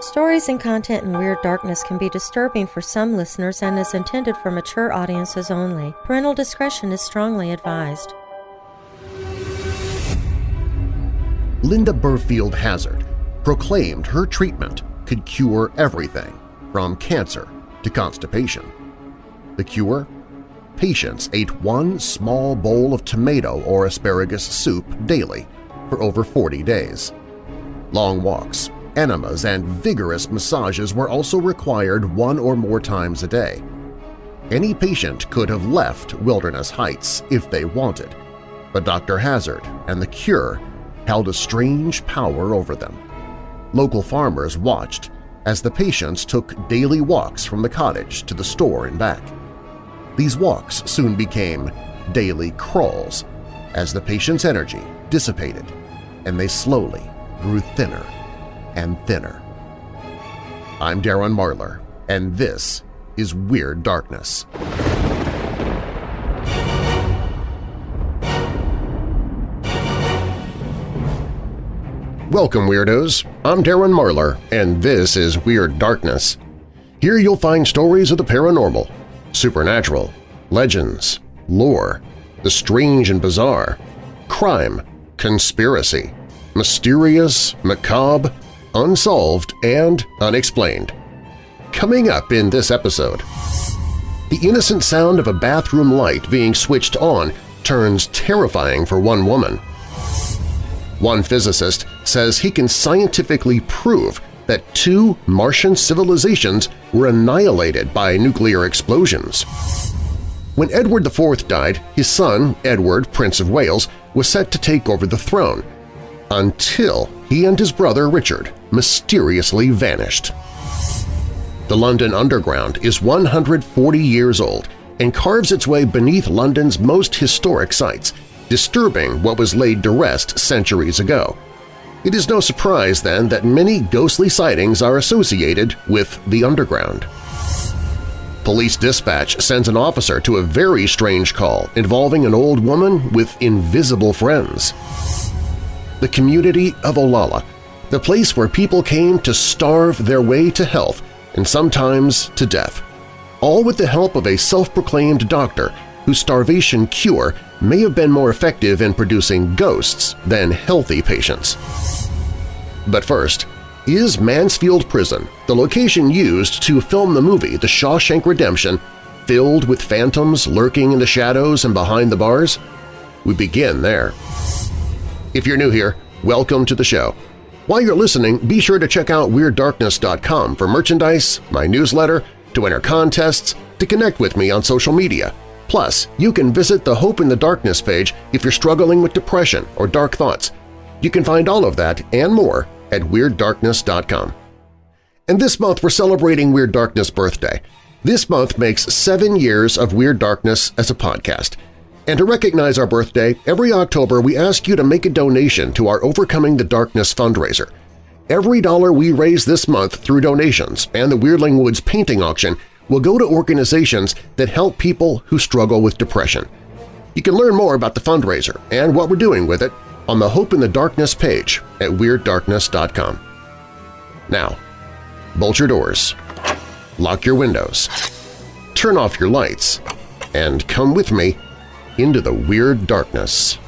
Stories and content in Weird Darkness can be disturbing for some listeners and is intended for mature audiences only. Parental discretion is strongly advised. Linda Burfield Hazzard proclaimed her treatment could cure everything from cancer to constipation. The cure? Patients ate one small bowl of tomato or asparagus soup daily for over 40 days. Long walks, enemas, and vigorous massages were also required one or more times a day. Any patient could have left Wilderness Heights if they wanted, but Dr. Hazzard and the cure held a strange power over them. Local farmers watched as the patients took daily walks from the cottage to the store and back. These walks soon became daily crawls as the patient's energy dissipated and they slowly grew thinner and thinner. I'm Darren Marlar, and this is Weird Darkness. Welcome, Weirdos! I'm Darren Marlar, and this is Weird Darkness. Here you'll find stories of the paranormal, supernatural, legends, lore, the strange and bizarre, crime, conspiracy, mysterious, macabre, unsolved, and unexplained. Coming up in this episode, the innocent sound of a bathroom light being switched on turns terrifying for one woman. One physicist says he can scientifically prove that two Martian civilizations were annihilated by nuclear explosions. When Edward IV died, his son, Edward, Prince of Wales, was set to take over the throne, until he and his brother Richard mysteriously vanished. The London Underground is 140 years old and carves its way beneath London's most historic sites, disturbing what was laid to rest centuries ago. It is no surprise, then, that many ghostly sightings are associated with the Underground. Police dispatch sends an officer to a very strange call involving an old woman with invisible friends. The community of Olalla, the place where people came to starve their way to health and sometimes to death, all with the help of a self-proclaimed doctor whose starvation cure may have been more effective in producing ghosts than healthy patients. But first, is Mansfield Prison, the location used to film the movie The Shawshank Redemption, filled with phantoms lurking in the shadows and behind the bars? We begin there. If you're new here, welcome to the show. While you're listening, be sure to check out WeirdDarkness.com for merchandise, my newsletter, to enter contests, to connect with me on social media. Plus, you can visit the Hope in the Darkness page if you're struggling with depression or dark thoughts. You can find all of that and more at WeirdDarkness.com. And this month we're celebrating Weird Darkness birthday. This month makes seven years of Weird Darkness as a podcast – and to recognize our birthday, every October we ask you to make a donation to our Overcoming the Darkness fundraiser. Every dollar we raise this month through donations and the Weirdling Woods painting auction will go to organizations that help people who struggle with depression. You can learn more about the fundraiser and what we're doing with it on the Hope in the Darkness page at WeirdDarkness.com. Now, bolt your doors, lock your windows, turn off your lights, and come with me into the weird darkness.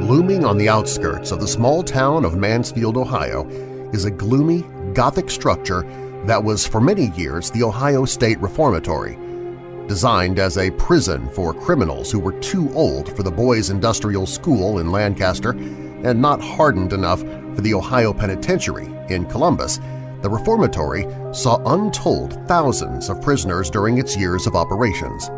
Looming on the outskirts of the small town of Mansfield, Ohio, is a gloomy, Gothic structure that was for many years the Ohio State Reformatory, designed as a prison for criminals who were too old for the Boys Industrial School in Lancaster and not hardened enough for the Ohio Penitentiary in Columbus, the reformatory saw untold thousands of prisoners during its years of operations.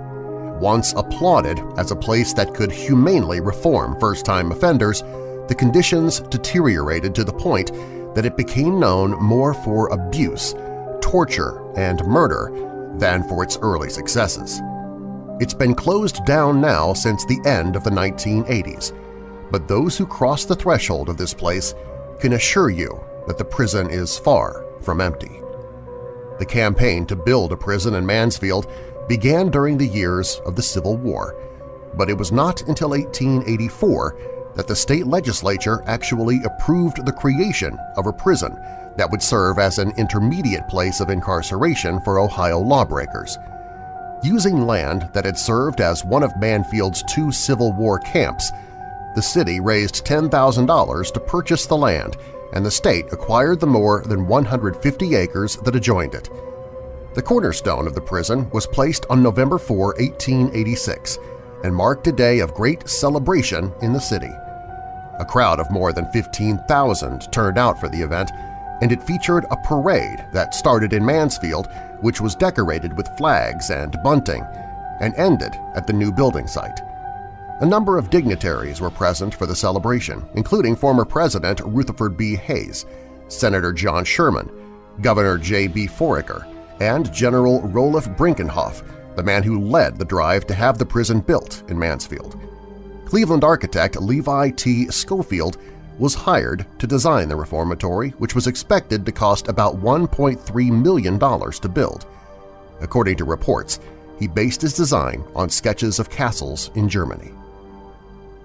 Once applauded as a place that could humanely reform first-time offenders, the conditions deteriorated to the point that it became known more for abuse, torture, and murder than for its early successes. It's been closed down now since the end of the 1980s, but those who cross the threshold of this place can assure you that the prison is far from empty. The campaign to build a prison in Mansfield began during the years of the Civil War, but it was not until 1884 that the state legislature actually approved the creation of a prison that would serve as an intermediate place of incarceration for Ohio lawbreakers. Using land that had served as one of Mansfield's two Civil War camps, the city raised $10,000 to purchase the land and the state acquired the more than 150 acres that adjoined it. The cornerstone of the prison was placed on November 4, 1886, and marked a day of great celebration in the city. A crowd of more than 15,000 turned out for the event, and it featured a parade that started in Mansfield which was decorated with flags and bunting, and ended at the new building site. A number of dignitaries were present for the celebration, including former President Rutherford B. Hayes, Senator John Sherman, Governor J.B. Foraker, and General Roeliff Brinkerhoff, the man who led the drive to have the prison built in Mansfield. Cleveland architect Levi T. Schofield was hired to design the reformatory, which was expected to cost about $1.3 million to build. According to reports, he based his design on sketches of castles in Germany.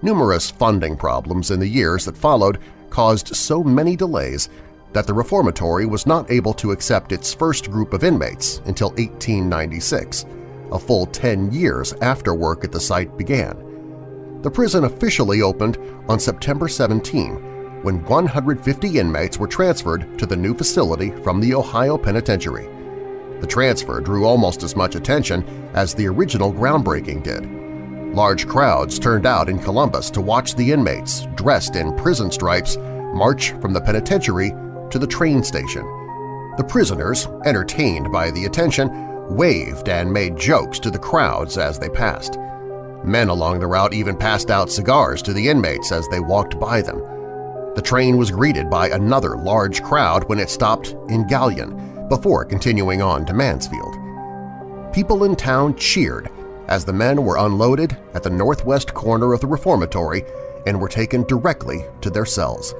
Numerous funding problems in the years that followed caused so many delays that the reformatory was not able to accept its first group of inmates until 1896, a full 10 years after work at the site began. The prison officially opened on September 17 when 150 inmates were transferred to the new facility from the Ohio Penitentiary. The transfer drew almost as much attention as the original groundbreaking did. Large crowds turned out in Columbus to watch the inmates, dressed in prison stripes, march from the penitentiary to the train station. The prisoners, entertained by the attention, waved and made jokes to the crowds as they passed. Men along the route even passed out cigars to the inmates as they walked by them. The train was greeted by another large crowd when it stopped in Galion before continuing on to Mansfield. People in town cheered as the men were unloaded at the northwest corner of the reformatory and were taken directly to their cells.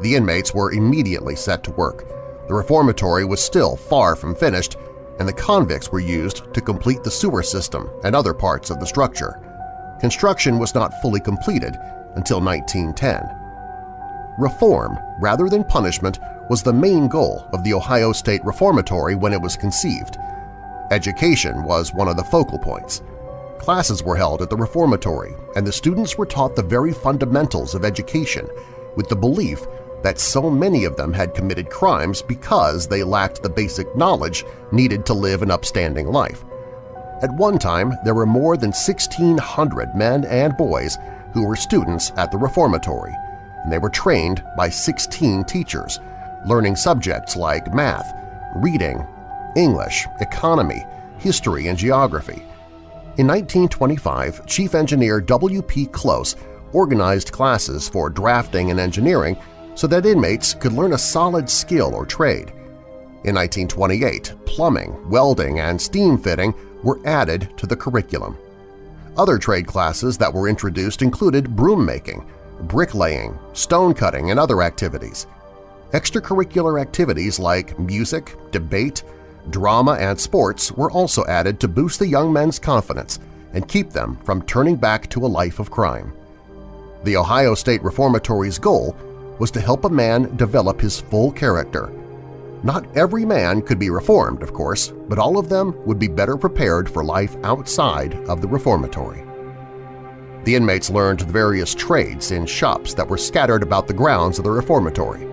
The inmates were immediately set to work. The reformatory was still far from finished, and the convicts were used to complete the sewer system and other parts of the structure. Construction was not fully completed until 1910. Reform, rather than punishment, was the main goal of the Ohio State Reformatory when it was conceived – Education was one of the focal points. Classes were held at the reformatory, and the students were taught the very fundamentals of education with the belief that so many of them had committed crimes because they lacked the basic knowledge needed to live an upstanding life. At one time, there were more than 1,600 men and boys who were students at the reformatory, and they were trained by 16 teachers, learning subjects like math, reading, English, economy, history, and geography. In 1925, Chief Engineer W.P. Close organized classes for drafting and engineering so that inmates could learn a solid skill or trade. In 1928, plumbing, welding, and steam fitting were added to the curriculum. Other trade classes that were introduced included broom making, bricklaying, stone cutting, and other activities. Extracurricular activities like music, debate, drama, and sports were also added to boost the young men's confidence and keep them from turning back to a life of crime. The Ohio State Reformatory's goal was to help a man develop his full character. Not every man could be reformed, of course, but all of them would be better prepared for life outside of the reformatory. The inmates learned the various trades in shops that were scattered about the grounds of the reformatory.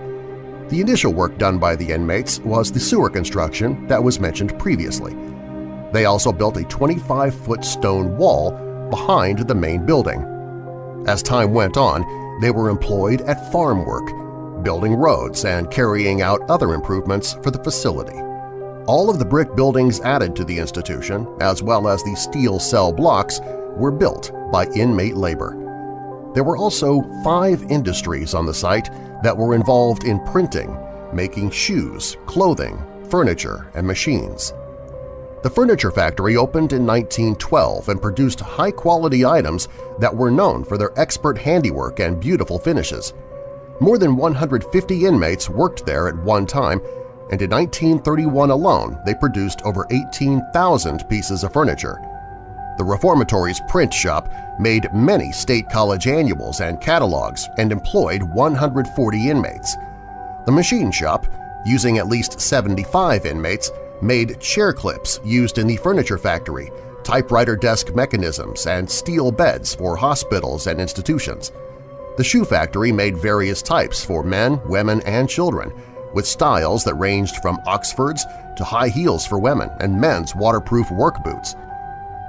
The initial work done by the inmates was the sewer construction that was mentioned previously. They also built a 25-foot stone wall behind the main building. As time went on, they were employed at farm work, building roads and carrying out other improvements for the facility. All of the brick buildings added to the institution, as well as the steel cell blocks, were built by inmate labor. There were also five industries on the site that were involved in printing, making shoes, clothing, furniture, and machines. The furniture factory opened in 1912 and produced high-quality items that were known for their expert handiwork and beautiful finishes. More than 150 inmates worked there at one time, and in 1931 alone they produced over 18,000 pieces of furniture. The reformatory's print shop made many state college annuals and catalogs and employed 140 inmates. The machine shop, using at least 75 inmates, made chair clips used in the furniture factory, typewriter desk mechanisms, and steel beds for hospitals and institutions. The shoe factory made various types for men, women, and children, with styles that ranged from Oxfords to high heels for women and men's waterproof work boots.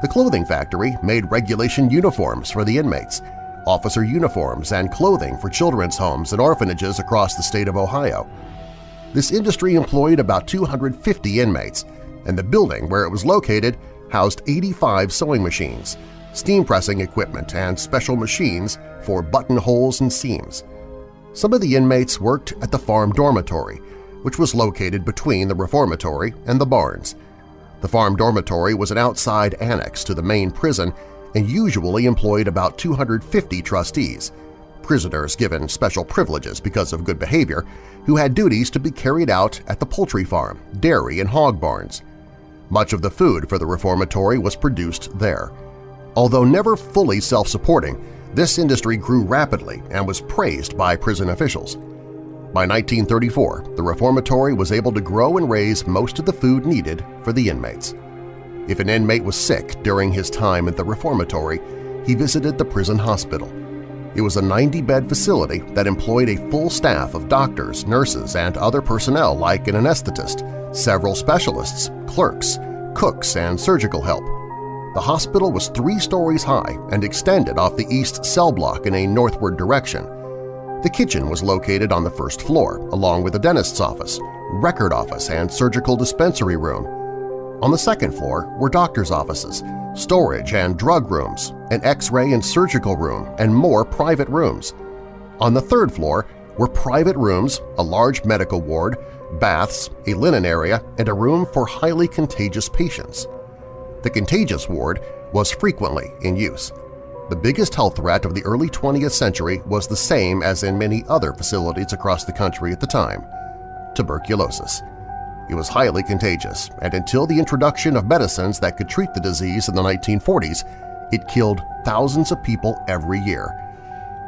The clothing factory made regulation uniforms for the inmates, officer uniforms, and clothing for children's homes and orphanages across the state of Ohio. This industry employed about 250 inmates, and the building where it was located housed 85 sewing machines, steam pressing equipment, and special machines for buttonholes and seams. Some of the inmates worked at the farm dormitory, which was located between the reformatory and the barns. The farm dormitory was an outside annex to the main prison and usually employed about 250 trustees, prisoners given special privileges because of good behavior, who had duties to be carried out at the poultry farm, dairy, and hog barns. Much of the food for the reformatory was produced there. Although never fully self-supporting, this industry grew rapidly and was praised by prison officials. By 1934, the reformatory was able to grow and raise most of the food needed for the inmates. If an inmate was sick during his time at the reformatory, he visited the prison hospital. It was a 90-bed facility that employed a full staff of doctors, nurses, and other personnel like an anesthetist, several specialists, clerks, cooks, and surgical help. The hospital was three stories high and extended off the east cell block in a northward direction. The kitchen was located on the first floor, along with a dentist's office, record office, and surgical dispensary room. On the second floor were doctor's offices, storage and drug rooms, an x-ray and surgical room, and more private rooms. On the third floor were private rooms, a large medical ward, baths, a linen area, and a room for highly contagious patients. The contagious ward was frequently in use. The biggest health threat of the early 20th century was the same as in many other facilities across the country at the time – tuberculosis. It was highly contagious, and until the introduction of medicines that could treat the disease in the 1940s, it killed thousands of people every year.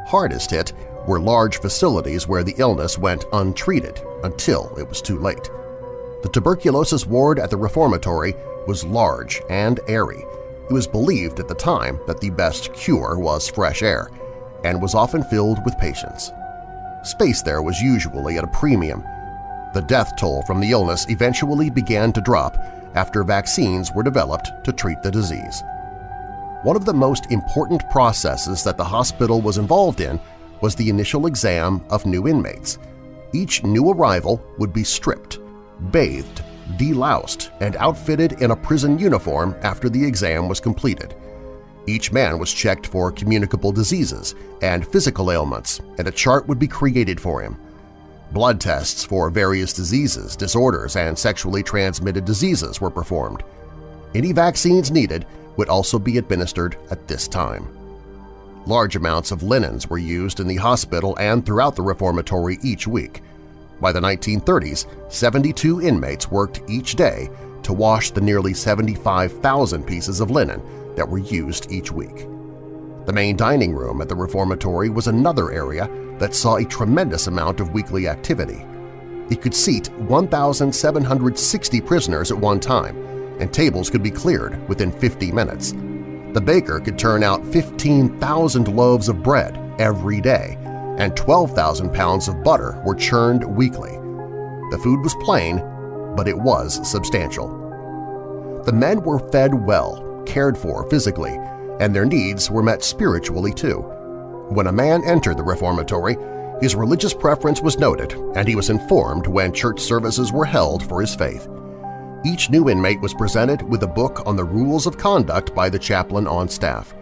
Hardest hit were large facilities where the illness went untreated until it was too late. The tuberculosis ward at the reformatory was large and airy. It was believed at the time that the best cure was fresh air and was often filled with patients. Space there was usually at a premium. The death toll from the illness eventually began to drop after vaccines were developed to treat the disease. One of the most important processes that the hospital was involved in was the initial exam of new inmates. Each new arrival would be stripped, bathed, deloused, and outfitted in a prison uniform after the exam was completed. Each man was checked for communicable diseases and physical ailments, and a chart would be created for him. Blood tests for various diseases, disorders, and sexually transmitted diseases were performed. Any vaccines needed would also be administered at this time. Large amounts of linens were used in the hospital and throughout the reformatory each week. By the 1930s, 72 inmates worked each day to wash the nearly 75,000 pieces of linen that were used each week. The main dining room at the reformatory was another area that saw a tremendous amount of weekly activity. It could seat 1,760 prisoners at one time, and tables could be cleared within 50 minutes. The baker could turn out 15,000 loaves of bread every day, and 12,000 pounds of butter were churned weekly. The food was plain, but it was substantial. The men were fed well, cared for physically, and their needs were met spiritually too. When a man entered the reformatory, his religious preference was noted and he was informed when church services were held for his faith. Each new inmate was presented with a book on the rules of conduct by the chaplain on staff.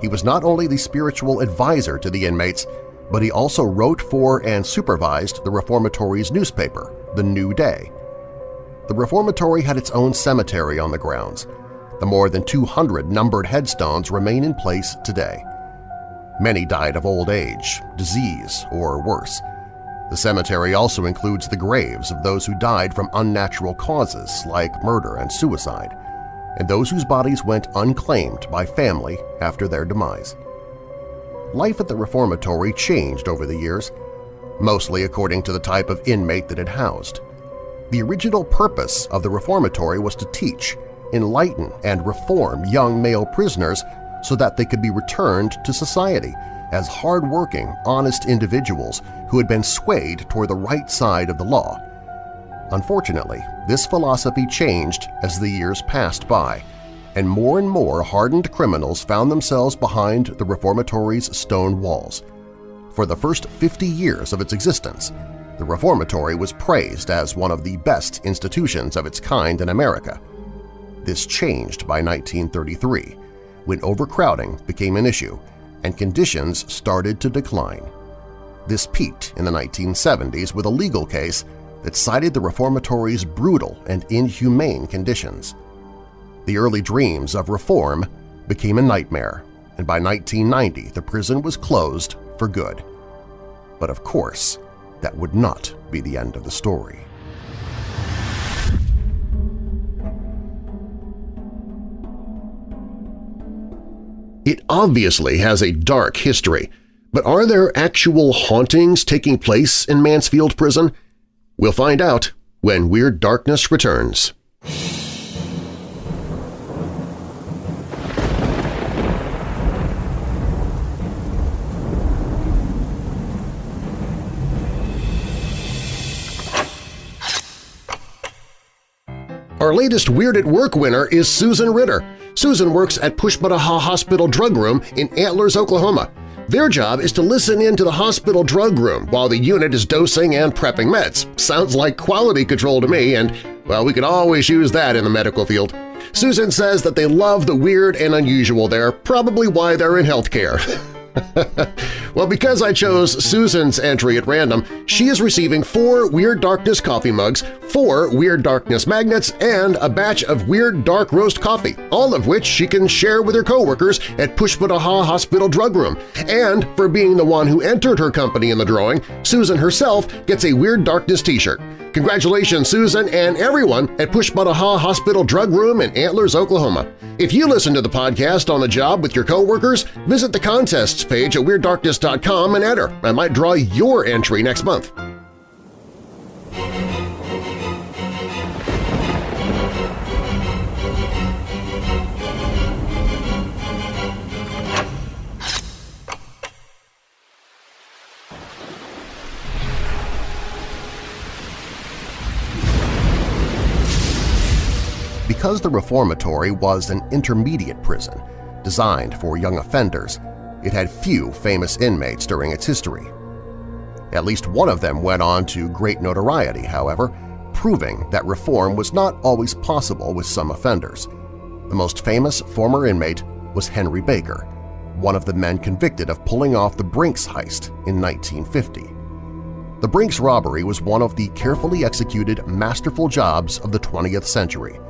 He was not only the spiritual advisor to the inmates, but he also wrote for and supervised the reformatory's newspaper, The New Day. The reformatory had its own cemetery on the grounds. The more than 200 numbered headstones remain in place today. Many died of old age, disease, or worse. The cemetery also includes the graves of those who died from unnatural causes like murder and suicide, and those whose bodies went unclaimed by family after their demise. Life at the reformatory changed over the years, mostly according to the type of inmate that it housed. The original purpose of the reformatory was to teach, enlighten, and reform young male prisoners so that they could be returned to society as hard-working, honest individuals who had been swayed toward the right side of the law. Unfortunately, this philosophy changed as the years passed by, and more and more hardened criminals found themselves behind the reformatory's stone walls. For the first 50 years of its existence, the reformatory was praised as one of the best institutions of its kind in America. This changed by 1933, when overcrowding became an issue and conditions started to decline. This peaked in the 1970s with a legal case that cited the reformatory's brutal and inhumane conditions. The early dreams of reform became a nightmare, and by 1990 the prison was closed for good. But of course, that would not be the end of the story. It obviously has a dark history, but are there actual hauntings taking place in Mansfield Prison? We'll find out when Weird Darkness returns. Our latest Weird at Work winner is Susan Ritter. Susan works at Pushmataha Hospital Drug Room in Antlers, Oklahoma. Their job is to listen in to the hospital drug room while the unit is dosing and prepping meds. Sounds like quality control to me, and, well, we could always use that in the medical field. Susan says that they love the weird and unusual there, probably why they're in healthcare. well, because I chose Susan's entry at random, she is receiving four Weird Darkness coffee mugs, four Weird Darkness magnets, and a batch of Weird Dark Roast coffee, all of which she can share with her coworkers at Pushmataha Hospital Drug Room. And for being the one who entered her company in the drawing, Susan herself gets a Weird Darkness t-shirt. Congratulations, Susan and everyone at Pushmataha Hospital Drug Room in Antlers, Oklahoma. If you listen to the podcast on the job with your coworkers, visit the contests page at WeirdDarkness.com and enter. I might draw your entry next month. Because the reformatory was an intermediate prison designed for young offenders, it had few famous inmates during its history. At least one of them went on to great notoriety, however, proving that reform was not always possible with some offenders. The most famous former inmate was Henry Baker, one of the men convicted of pulling off the Brinks heist in 1950. The Brinks robbery was one of the carefully executed, masterful jobs of the 20th century.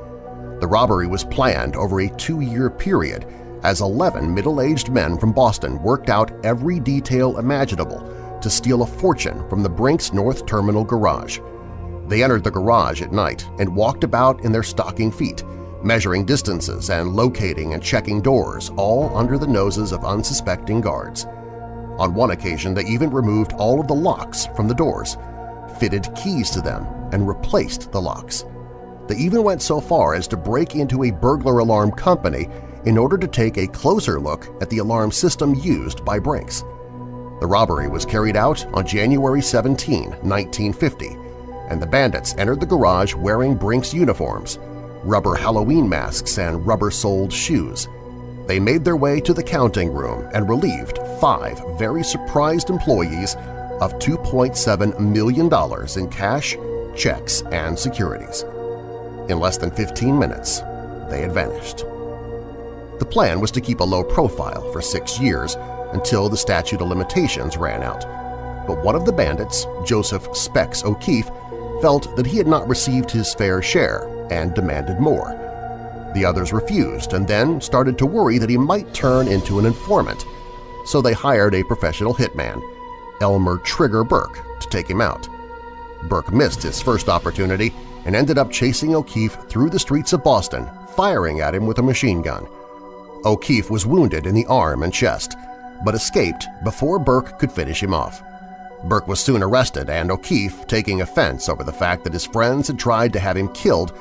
The robbery was planned over a two-year period as 11 middle-aged men from Boston worked out every detail imaginable to steal a fortune from the Brinks North Terminal garage. They entered the garage at night and walked about in their stocking feet, measuring distances and locating and checking doors, all under the noses of unsuspecting guards. On one occasion, they even removed all of the locks from the doors, fitted keys to them, and replaced the locks. They even went so far as to break into a burglar alarm company in order to take a closer look at the alarm system used by Brinks. The robbery was carried out on January 17, 1950, and the bandits entered the garage wearing Brinks uniforms, rubber Halloween masks, and rubber-soled shoes. They made their way to the counting room and relieved five very surprised employees of $2.7 million in cash, checks, and securities. In less than 15 minutes, they had vanished. The plan was to keep a low profile for six years until the statute of limitations ran out. But one of the bandits, Joseph Specs O'Keefe, felt that he had not received his fair share and demanded more. The others refused and then started to worry that he might turn into an informant, so they hired a professional hitman. Elmer Trigger Burke, to take him out. Burke missed his first opportunity and ended up chasing O'Keefe through the streets of Boston, firing at him with a machine gun. O'Keefe was wounded in the arm and chest, but escaped before Burke could finish him off. Burke was soon arrested and O'Keefe, taking offense over the fact that his friends had tried to have him killed,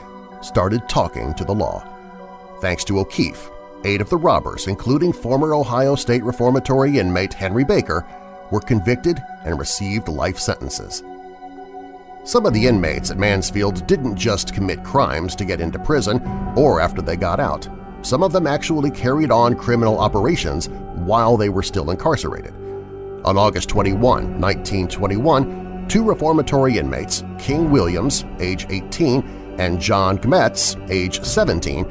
started talking to the law. Thanks to O'Keefe, eight of the robbers, including former Ohio State Reformatory inmate Henry Baker, were convicted and received life sentences. Some of the inmates at Mansfield didn't just commit crimes to get into prison or after they got out. Some of them actually carried on criminal operations while they were still incarcerated. On August 21, 1921, two reformatory inmates, King Williams, age 18, and John Gmetz, age 17,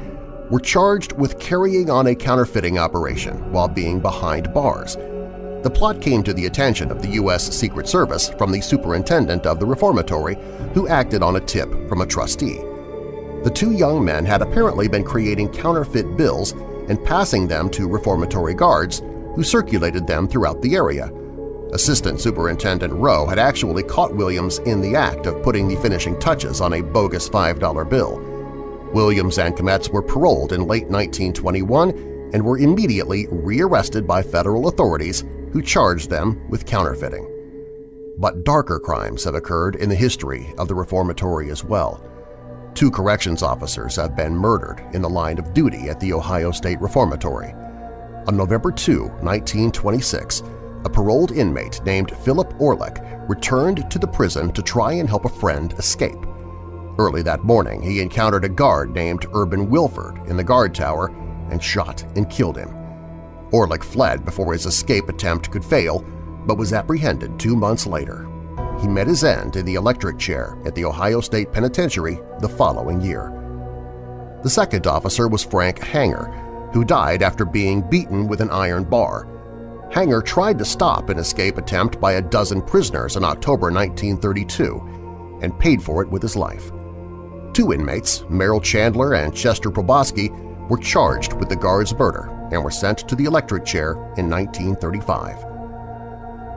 were charged with carrying on a counterfeiting operation while being behind bars. The plot came to the attention of the U.S. Secret Service from the superintendent of the reformatory, who acted on a tip from a trustee. The two young men had apparently been creating counterfeit bills and passing them to reformatory guards, who circulated them throughout the area. Assistant Superintendent Rowe had actually caught Williams in the act of putting the finishing touches on a bogus $5 bill. Williams and Gmetz were paroled in late 1921 and were immediately rearrested by federal authorities who charged them with counterfeiting. But darker crimes have occurred in the history of the reformatory as well. Two corrections officers have been murdered in the line of duty at the Ohio State Reformatory. On November 2, 1926, a paroled inmate named Philip Orlick returned to the prison to try and help a friend escape. Early that morning, he encountered a guard named Urban Wilford in the guard tower and shot and killed him. Orlick fled before his escape attempt could fail, but was apprehended two months later. He met his end in the electric chair at the Ohio State Penitentiary the following year. The second officer was Frank Hanger, who died after being beaten with an iron bar. Hanger tried to stop an escape attempt by a dozen prisoners in October 1932 and paid for it with his life. Two inmates, Merrill Chandler and Chester Proboski, were charged with the guard's murder and were sent to the electric chair in 1935.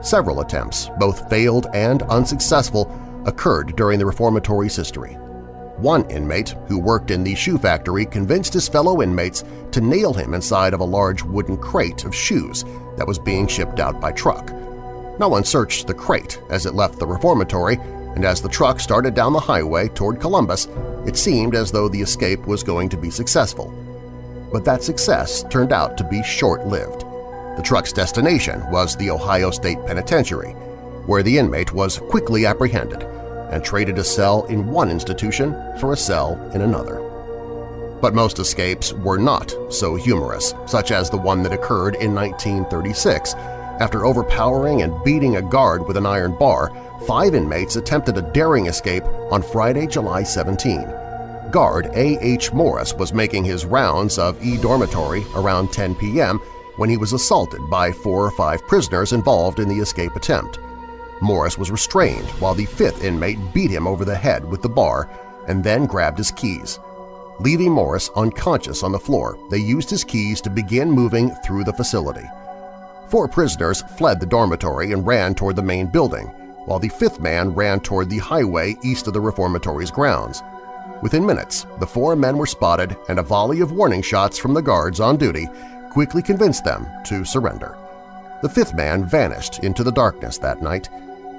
Several attempts, both failed and unsuccessful, occurred during the reformatory's history. One inmate who worked in the shoe factory convinced his fellow inmates to nail him inside of a large wooden crate of shoes that was being shipped out by truck. No one searched the crate as it left the reformatory, and as the truck started down the highway toward Columbus, it seemed as though the escape was going to be successful but that success turned out to be short-lived. The truck's destination was the Ohio State Penitentiary, where the inmate was quickly apprehended and traded a cell in one institution for a cell in another. But most escapes were not so humorous, such as the one that occurred in 1936. After overpowering and beating a guard with an iron bar, five inmates attempted a daring escape on Friday, July 17 guard A.H. Morris was making his rounds of E dormitory around 10 p.m. when he was assaulted by four or five prisoners involved in the escape attempt. Morris was restrained while the fifth inmate beat him over the head with the bar and then grabbed his keys. Leaving Morris unconscious on the floor, they used his keys to begin moving through the facility. Four prisoners fled the dormitory and ran toward the main building, while the fifth man ran toward the highway east of the reformatory's grounds. Within minutes, the four men were spotted and a volley of warning shots from the guards on duty quickly convinced them to surrender. The fifth man vanished into the darkness that night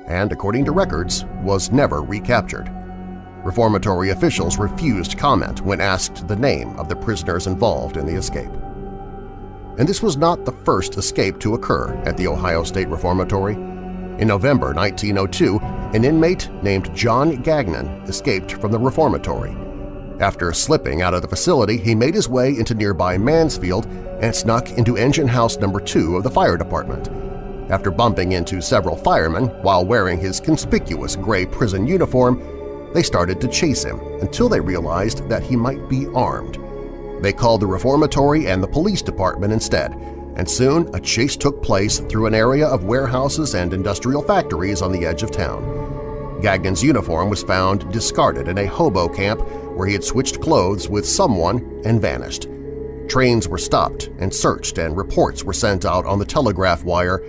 and, according to records, was never recaptured. Reformatory officials refused comment when asked the name of the prisoners involved in the escape. And this was not the first escape to occur at the Ohio State Reformatory. In November 1902, an inmate named John Gagnon escaped from the reformatory. After slipping out of the facility, he made his way into nearby Mansfield and snuck into engine house number 2 of the fire department. After bumping into several firemen while wearing his conspicuous gray prison uniform, they started to chase him until they realized that he might be armed. They called the reformatory and the police department instead, and soon a chase took place through an area of warehouses and industrial factories on the edge of town. Gagnon's uniform was found discarded in a hobo camp where he had switched clothes with someone and vanished. Trains were stopped and searched and reports were sent out on the telegraph wire,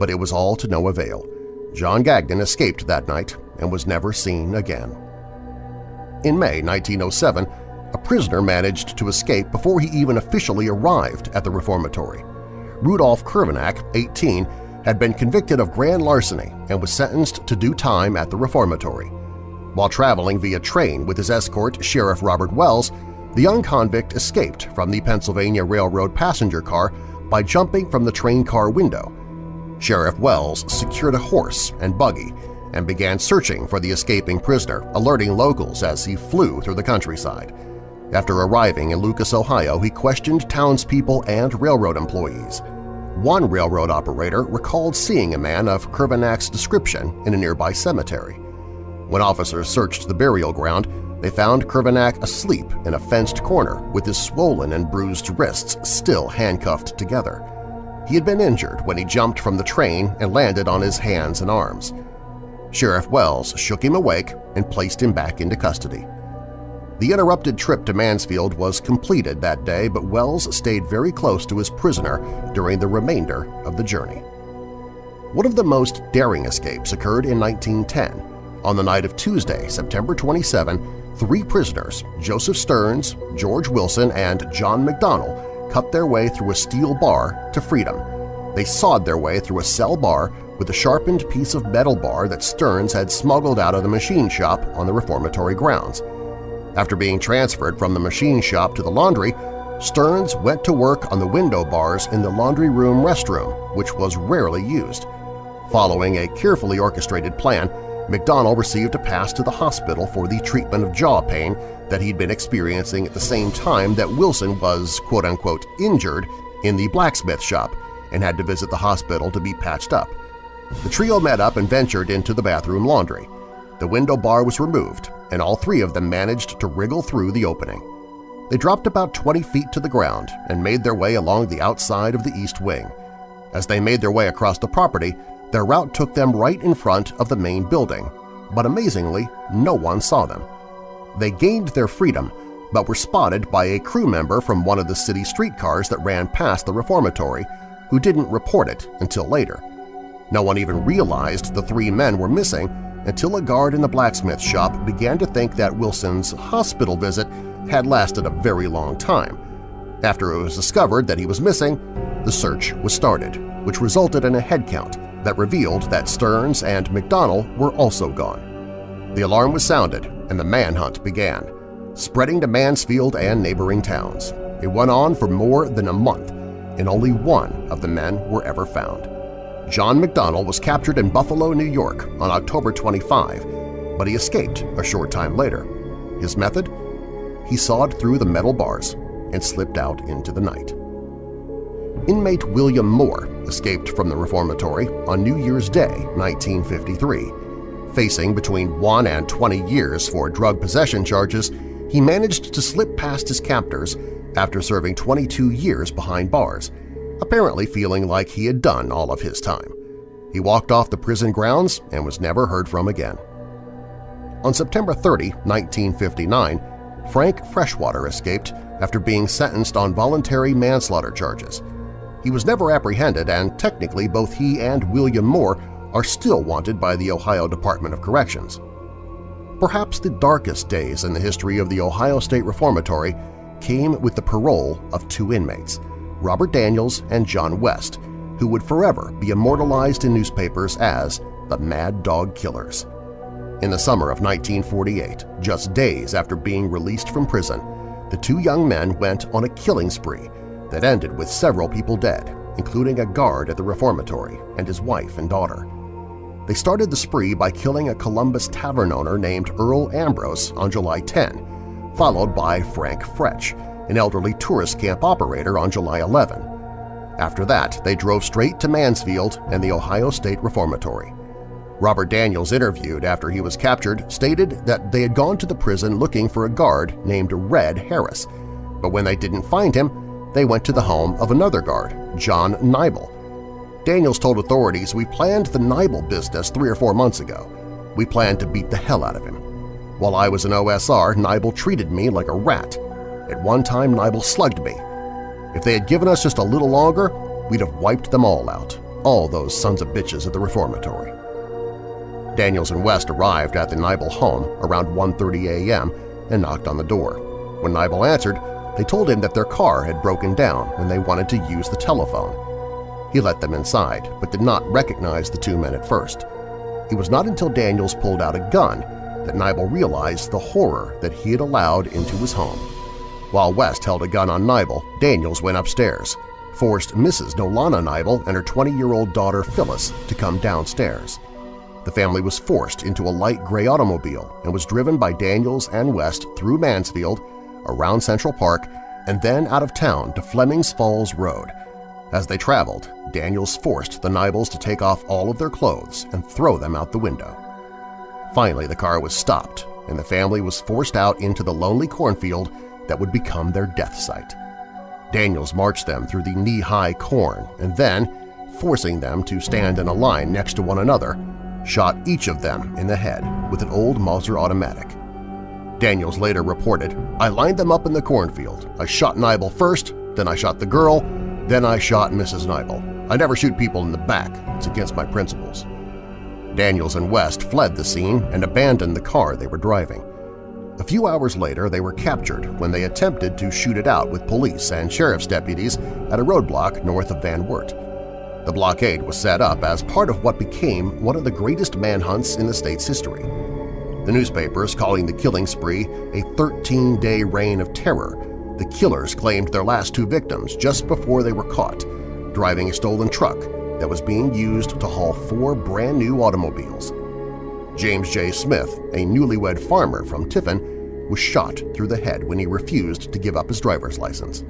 but it was all to no avail. John Gagnon escaped that night and was never seen again. In May 1907, a prisoner managed to escape before he even officially arrived at the reformatory. Rudolf Krivanac, 18, had been convicted of grand larceny and was sentenced to do time at the reformatory. While traveling via train with his escort, Sheriff Robert Wells, the young convict escaped from the Pennsylvania Railroad passenger car by jumping from the train car window. Sheriff Wells secured a horse and buggy and began searching for the escaping prisoner, alerting locals as he flew through the countryside. After arriving in Lucas, Ohio, he questioned townspeople and railroad employees. One railroad operator recalled seeing a man of Krivanac's description in a nearby cemetery. When officers searched the burial ground, they found Krivanac asleep in a fenced corner with his swollen and bruised wrists still handcuffed together. He had been injured when he jumped from the train and landed on his hands and arms. Sheriff Wells shook him awake and placed him back into custody. The interrupted trip to Mansfield was completed that day, but Wells stayed very close to his prisoner during the remainder of the journey. One of the most daring escapes occurred in 1910. On the night of Tuesday, September 27, three prisoners, Joseph Stearns, George Wilson, and John McDonnell, cut their way through a steel bar to freedom. They sawed their way through a cell bar with a sharpened piece of metal bar that Stearns had smuggled out of the machine shop on the reformatory grounds. After being transferred from the machine shop to the laundry, Stearns went to work on the window bars in the laundry room restroom, which was rarely used. Following a carefully orchestrated plan, McDonnell received a pass to the hospital for the treatment of jaw pain that he'd been experiencing at the same time that Wilson was quote-unquote injured in the blacksmith shop and had to visit the hospital to be patched up. The trio met up and ventured into the bathroom laundry. The window bar was removed, and all three of them managed to wriggle through the opening. They dropped about 20 feet to the ground and made their way along the outside of the east wing. As they made their way across the property, their route took them right in front of the main building, but amazingly, no one saw them. They gained their freedom, but were spotted by a crew member from one of the city streetcars that ran past the reformatory, who didn't report it until later. No one even realized the three men were missing until a guard in the blacksmith shop began to think that Wilson's hospital visit had lasted a very long time. After it was discovered that he was missing, the search was started, which resulted in a head count that revealed that Stearns and McDonnell were also gone. The alarm was sounded and the manhunt began, spreading to Mansfield and neighboring towns. It went on for more than a month, and only one of the men were ever found. John McDonnell was captured in Buffalo, New York on October 25, but he escaped a short time later. His method? He sawed through the metal bars and slipped out into the night. Inmate William Moore escaped from the reformatory on New Year's Day, 1953. Facing between 1 and 20 years for drug possession charges, he managed to slip past his captors after serving 22 years behind bars – apparently feeling like he had done all of his time. He walked off the prison grounds and was never heard from again. On September 30, 1959, Frank Freshwater escaped after being sentenced on voluntary manslaughter charges. He was never apprehended and technically both he and William Moore are still wanted by the Ohio Department of Corrections. Perhaps the darkest days in the history of the Ohio State Reformatory came with the parole of two inmates – Robert Daniels and John West, who would forever be immortalized in newspapers as the Mad Dog Killers. In the summer of 1948, just days after being released from prison, the two young men went on a killing spree that ended with several people dead, including a guard at the reformatory and his wife and daughter. They started the spree by killing a Columbus tavern owner named Earl Ambrose on July 10, followed by Frank Fretch, an elderly tourist camp operator on July 11. After that, they drove straight to Mansfield and the Ohio State Reformatory. Robert Daniels interviewed after he was captured stated that they had gone to the prison looking for a guard named Red Harris, but when they didn't find him, they went to the home of another guard, John Niebel. Daniels told authorities, we planned the Niebel business three or four months ago. We planned to beat the hell out of him. While I was an OSR, Niebel treated me like a rat. At one time, Niebel slugged me. If they had given us just a little longer, we'd have wiped them all out, all those sons of bitches at the reformatory. Daniels and West arrived at the Niebel home around 1.30 a.m. and knocked on the door. When Niebel answered, they told him that their car had broken down and they wanted to use the telephone. He let them inside, but did not recognize the two men at first. It was not until Daniels pulled out a gun that Niebel realized the horror that he had allowed into his home. While West held a gun on Niebel, Daniels went upstairs, forced Mrs. Nolana Niebel and her 20-year-old daughter Phyllis to come downstairs. The family was forced into a light gray automobile and was driven by Daniels and West through Mansfield, around Central Park, and then out of town to Flemings Falls Road. As they traveled, Daniels forced the Niebels to take off all of their clothes and throw them out the window. Finally, the car was stopped, and the family was forced out into the lonely cornfield that would become their death site. Daniels marched them through the knee-high corn and then, forcing them to stand in a line next to one another, shot each of them in the head with an old Mauser automatic. Daniels later reported, I lined them up in the cornfield. I shot Niebel first, then I shot the girl, then I shot Mrs. Niebel. I never shoot people in the back. It's against my principles. Daniels and West fled the scene and abandoned the car they were driving. A few hours later, they were captured when they attempted to shoot it out with police and sheriff's deputies at a roadblock north of Van Wert. The blockade was set up as part of what became one of the greatest manhunts in the state's history. The newspapers calling the killing spree a 13-day reign of terror, the killers claimed their last two victims just before they were caught, driving a stolen truck that was being used to haul four brand-new automobiles. James J. Smith, a newlywed farmer from Tiffin, was shot through the head when he refused to give up his driver's license.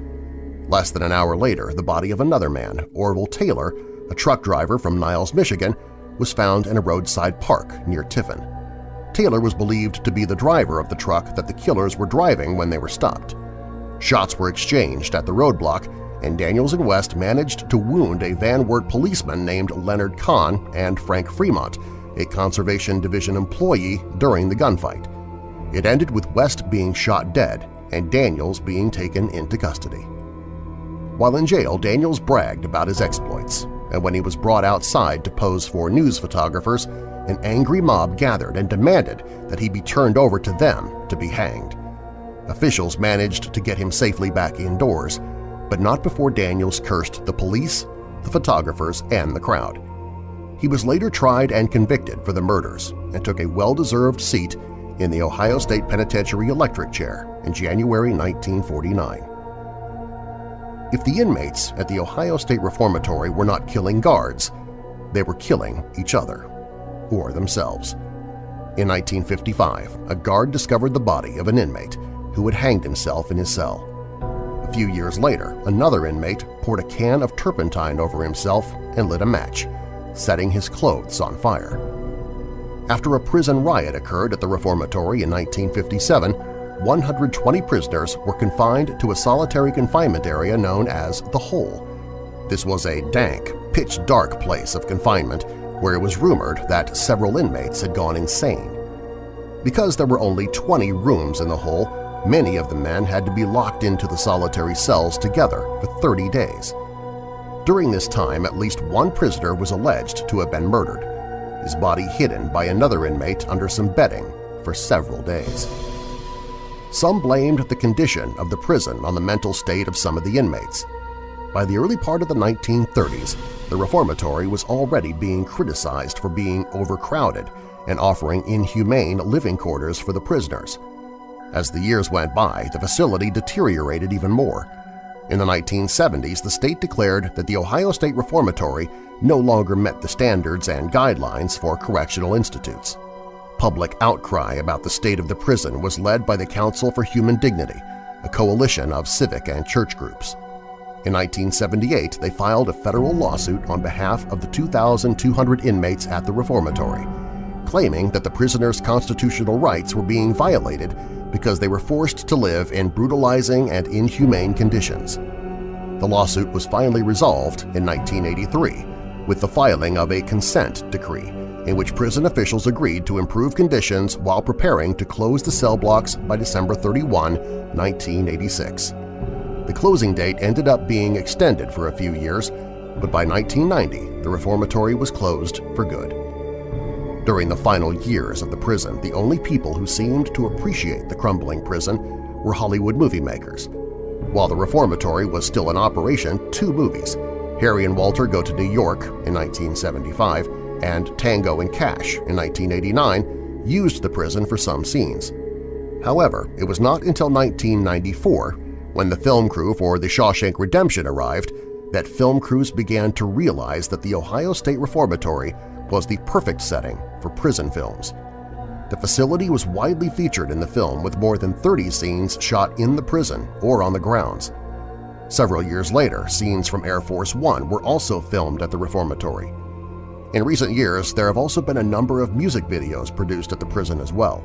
Less than an hour later, the body of another man, Orville Taylor, a truck driver from Niles, Michigan, was found in a roadside park near Tiffin. Taylor was believed to be the driver of the truck that the killers were driving when they were stopped. Shots were exchanged at the roadblock, and Daniels and West managed to wound a Van Wert policeman named Leonard Kahn and Frank Fremont, a Conservation Division employee, during the gunfight. It ended with West being shot dead and Daniels being taken into custody. While in jail, Daniels bragged about his exploits, and when he was brought outside to pose for news photographers, an angry mob gathered and demanded that he be turned over to them to be hanged. Officials managed to get him safely back indoors, but not before Daniels cursed the police, the photographers, and the crowd. He was later tried and convicted for the murders and took a well-deserved seat in the Ohio State Penitentiary electric chair in January 1949. If the inmates at the Ohio State Reformatory were not killing guards, they were killing each other or themselves. In 1955, a guard discovered the body of an inmate who had hanged himself in his cell. A few years later, another inmate poured a can of turpentine over himself and lit a match, setting his clothes on fire. After a prison riot occurred at the reformatory in 1957, 120 prisoners were confined to a solitary confinement area known as the Hole. This was a dank, pitch-dark place of confinement where it was rumored that several inmates had gone insane. Because there were only 20 rooms in the Hole, many of the men had to be locked into the solitary cells together for 30 days. During this time, at least one prisoner was alleged to have been murdered, his body hidden by another inmate under some bedding for several days. Some blamed the condition of the prison on the mental state of some of the inmates. By the early part of the 1930s, the reformatory was already being criticized for being overcrowded and offering inhumane living quarters for the prisoners. As the years went by, the facility deteriorated even more. In the 1970s, the state declared that the Ohio State Reformatory no longer met the standards and guidelines for correctional institutes. Public outcry about the state of the prison was led by the Council for Human Dignity, a coalition of civic and church groups. In 1978, they filed a federal lawsuit on behalf of the 2,200 inmates at the reformatory, claiming that the prisoners' constitutional rights were being violated because they were forced to live in brutalizing and inhumane conditions. The lawsuit was finally resolved in 1983 with the filing of a consent decree in which prison officials agreed to improve conditions while preparing to close the cell blocks by December 31, 1986. The closing date ended up being extended for a few years, but by 1990 the reformatory was closed for good. During the final years of the prison, the only people who seemed to appreciate the crumbling prison were Hollywood movie makers. While the reformatory was still in operation, two movies, Harry and Walter Go to New York in 1975 and Tango and Cash in 1989, used the prison for some scenes. However, it was not until 1994, when the film crew for The Shawshank Redemption arrived, that film crews began to realize that the Ohio State Reformatory was the perfect setting for prison films. The facility was widely featured in the film with more than 30 scenes shot in the prison or on the grounds. Several years later, scenes from Air Force One were also filmed at the reformatory. In recent years, there have also been a number of music videos produced at the prison as well.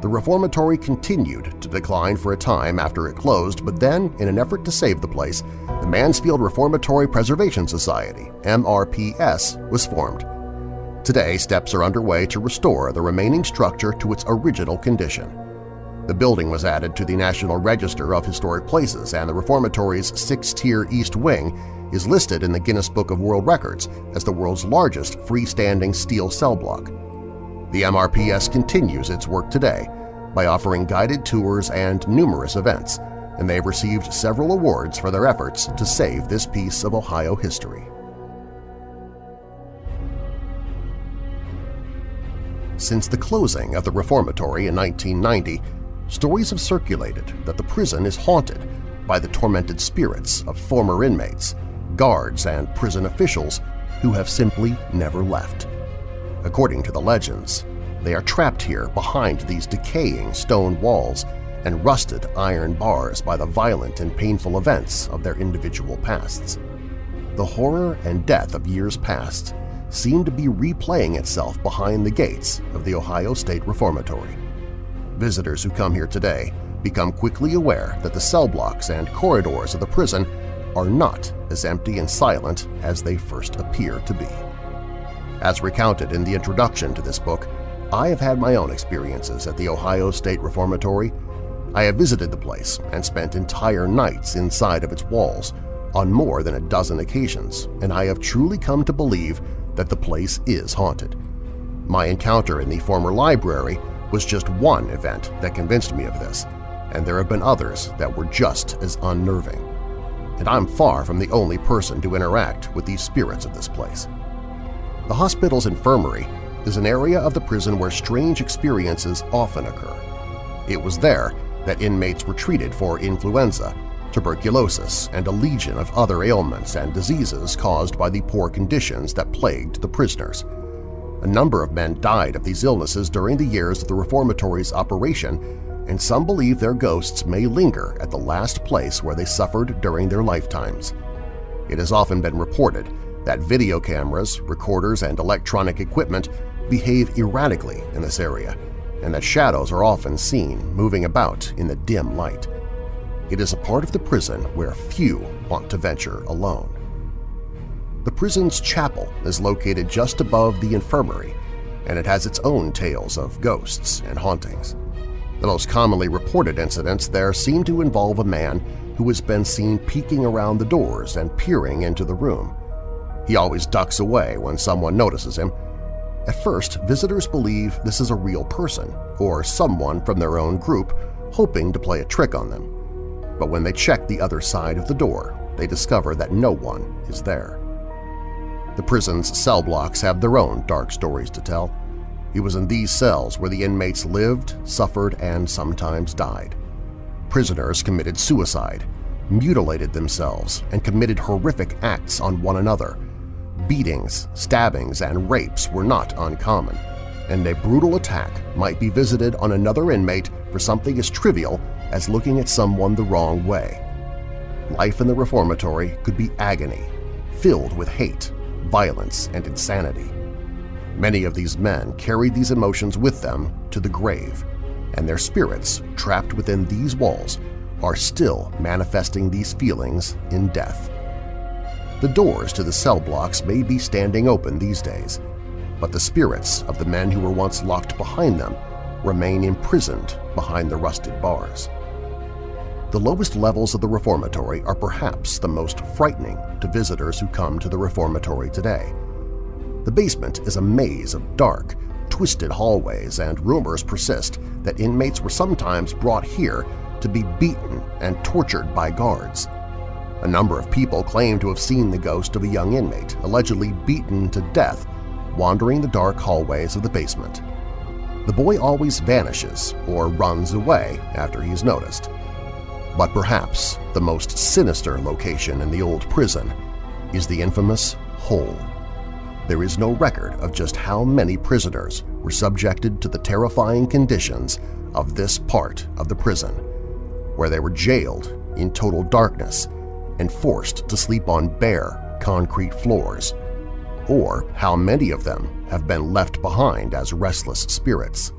The reformatory continued to decline for a time after it closed, but then, in an effort to save the place, the Mansfield Reformatory Preservation Society MRPS, was formed. Today, steps are underway to restore the remaining structure to its original condition. The building was added to the National Register of Historic Places and the reformatory's six-tier East Wing is listed in the Guinness Book of World Records as the world's largest freestanding steel cell block. The MRPS continues its work today by offering guided tours and numerous events, and they have received several awards for their efforts to save this piece of Ohio history. Since the closing of the reformatory in 1990, stories have circulated that the prison is haunted by the tormented spirits of former inmates, guards, and prison officials who have simply never left. According to the legends, they are trapped here behind these decaying stone walls and rusted iron bars by the violent and painful events of their individual pasts. The horror and death of years past seem to be replaying itself behind the gates of the Ohio State Reformatory. Visitors who come here today become quickly aware that the cell blocks and corridors of the prison are not as empty and silent as they first appear to be. As recounted in the introduction to this book, I have had my own experiences at the Ohio State Reformatory. I have visited the place and spent entire nights inside of its walls on more than a dozen occasions, and I have truly come to believe that the place is haunted. My encounter in the former library was just one event that convinced me of this, and there have been others that were just as unnerving. And I'm far from the only person to interact with the spirits of this place. The hospital's infirmary is an area of the prison where strange experiences often occur. It was there that inmates were treated for influenza, tuberculosis, and a legion of other ailments and diseases caused by the poor conditions that plagued the prisoners. A number of men died of these illnesses during the years of the reformatory's operation, and some believe their ghosts may linger at the last place where they suffered during their lifetimes. It has often been reported that video cameras, recorders, and electronic equipment behave erratically in this area, and that shadows are often seen moving about in the dim light. It is a part of the prison where few want to venture alone. The prison's chapel is located just above the infirmary, and it has its own tales of ghosts and hauntings. The most commonly reported incidents there seem to involve a man who has been seen peeking around the doors and peering into the room. He always ducks away when someone notices him. At first, visitors believe this is a real person or someone from their own group hoping to play a trick on them. But when they check the other side of the door, they discover that no one is there. The prison's cell blocks have their own dark stories to tell. It was in these cells where the inmates lived, suffered, and sometimes died. Prisoners committed suicide, mutilated themselves, and committed horrific acts on one another. Beatings, stabbings, and rapes were not uncommon, and a brutal attack might be visited on another inmate for something as trivial as looking at someone the wrong way. Life in the reformatory could be agony, filled with hate, violence, and insanity. Many of these men carried these emotions with them to the grave, and their spirits, trapped within these walls, are still manifesting these feelings in death. The doors to the cell blocks may be standing open these days, but the spirits of the men who were once locked behind them remain imprisoned behind the rusted bars. The lowest levels of the reformatory are perhaps the most frightening to visitors who come to the reformatory today. The basement is a maze of dark, twisted hallways and rumors persist that inmates were sometimes brought here to be beaten and tortured by guards. A number of people claim to have seen the ghost of a young inmate, allegedly beaten to death, wandering the dark hallways of the basement. The boy always vanishes or runs away after he's noticed. But perhaps the most sinister location in the old prison is the infamous Hole. There is no record of just how many prisoners were subjected to the terrifying conditions of this part of the prison, where they were jailed in total darkness and forced to sleep on bare concrete floors, or how many of them have been left behind as restless spirits.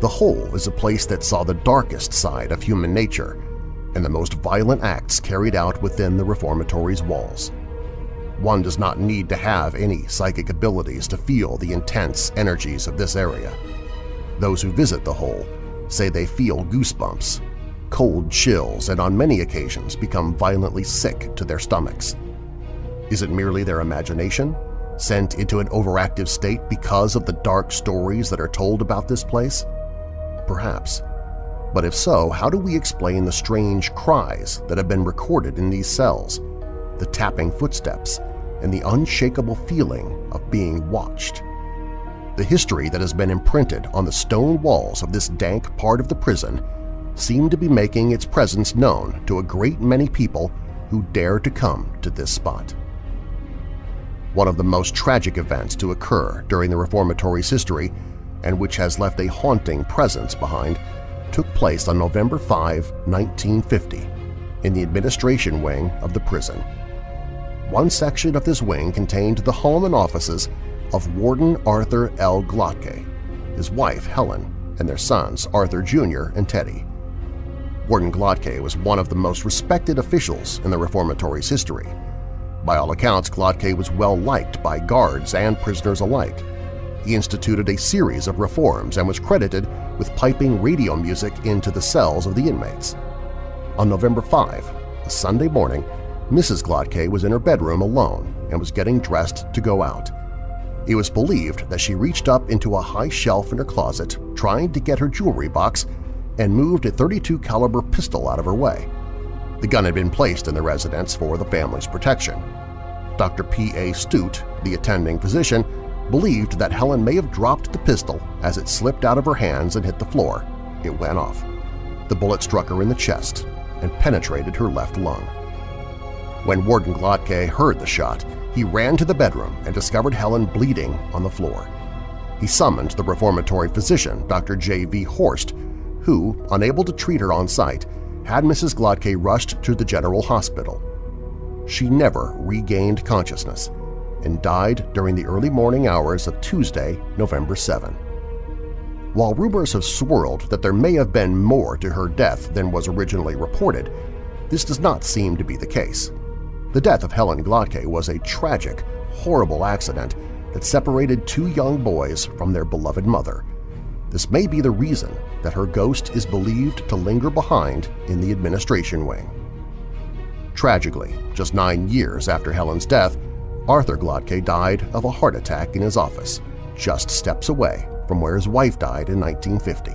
The Hole is a place that saw the darkest side of human nature and the most violent acts carried out within the reformatory's walls. One does not need to have any psychic abilities to feel the intense energies of this area. Those who visit the hole say they feel goosebumps, cold chills, and on many occasions become violently sick to their stomachs. Is it merely their imagination, sent into an overactive state because of the dark stories that are told about this place? Perhaps. But if so, how do we explain the strange cries that have been recorded in these cells, the tapping footsteps, and the unshakable feeling of being watched? The history that has been imprinted on the stone walls of this dank part of the prison seemed to be making its presence known to a great many people who dare to come to this spot. One of the most tragic events to occur during the reformatory's history and which has left a haunting presence behind took place on November 5, 1950, in the administration wing of the prison. One section of this wing contained the home and offices of Warden Arthur L. Glattke, his wife Helen, and their sons Arthur Jr. and Teddy. Warden Glattke was one of the most respected officials in the reformatory's history. By all accounts, Glattke was well liked by guards and prisoners alike. He instituted a series of reforms and was credited with piping radio music into the cells of the inmates. On November 5, a Sunday morning, Mrs. Glattke was in her bedroom alone and was getting dressed to go out. It was believed that she reached up into a high shelf in her closet trying to get her jewelry box and moved a 32 caliber pistol out of her way. The gun had been placed in the residence for the family's protection. Dr. P.A. Stute, the attending physician, believed that Helen may have dropped the pistol as it slipped out of her hands and hit the floor. It went off. The bullet struck her in the chest and penetrated her left lung. When Warden Glattke heard the shot, he ran to the bedroom and discovered Helen bleeding on the floor. He summoned the reformatory physician, Dr. J.V. Horst, who, unable to treat her on site, had Mrs. Glattke rushed to the General Hospital. She never regained consciousness and died during the early morning hours of Tuesday, November 7. While rumors have swirled that there may have been more to her death than was originally reported, this does not seem to be the case. The death of Helen Glattke was a tragic, horrible accident that separated two young boys from their beloved mother. This may be the reason that her ghost is believed to linger behind in the administration wing. Tragically, just nine years after Helen's death, Arthur Glattke died of a heart attack in his office, just steps away from where his wife died in 1950.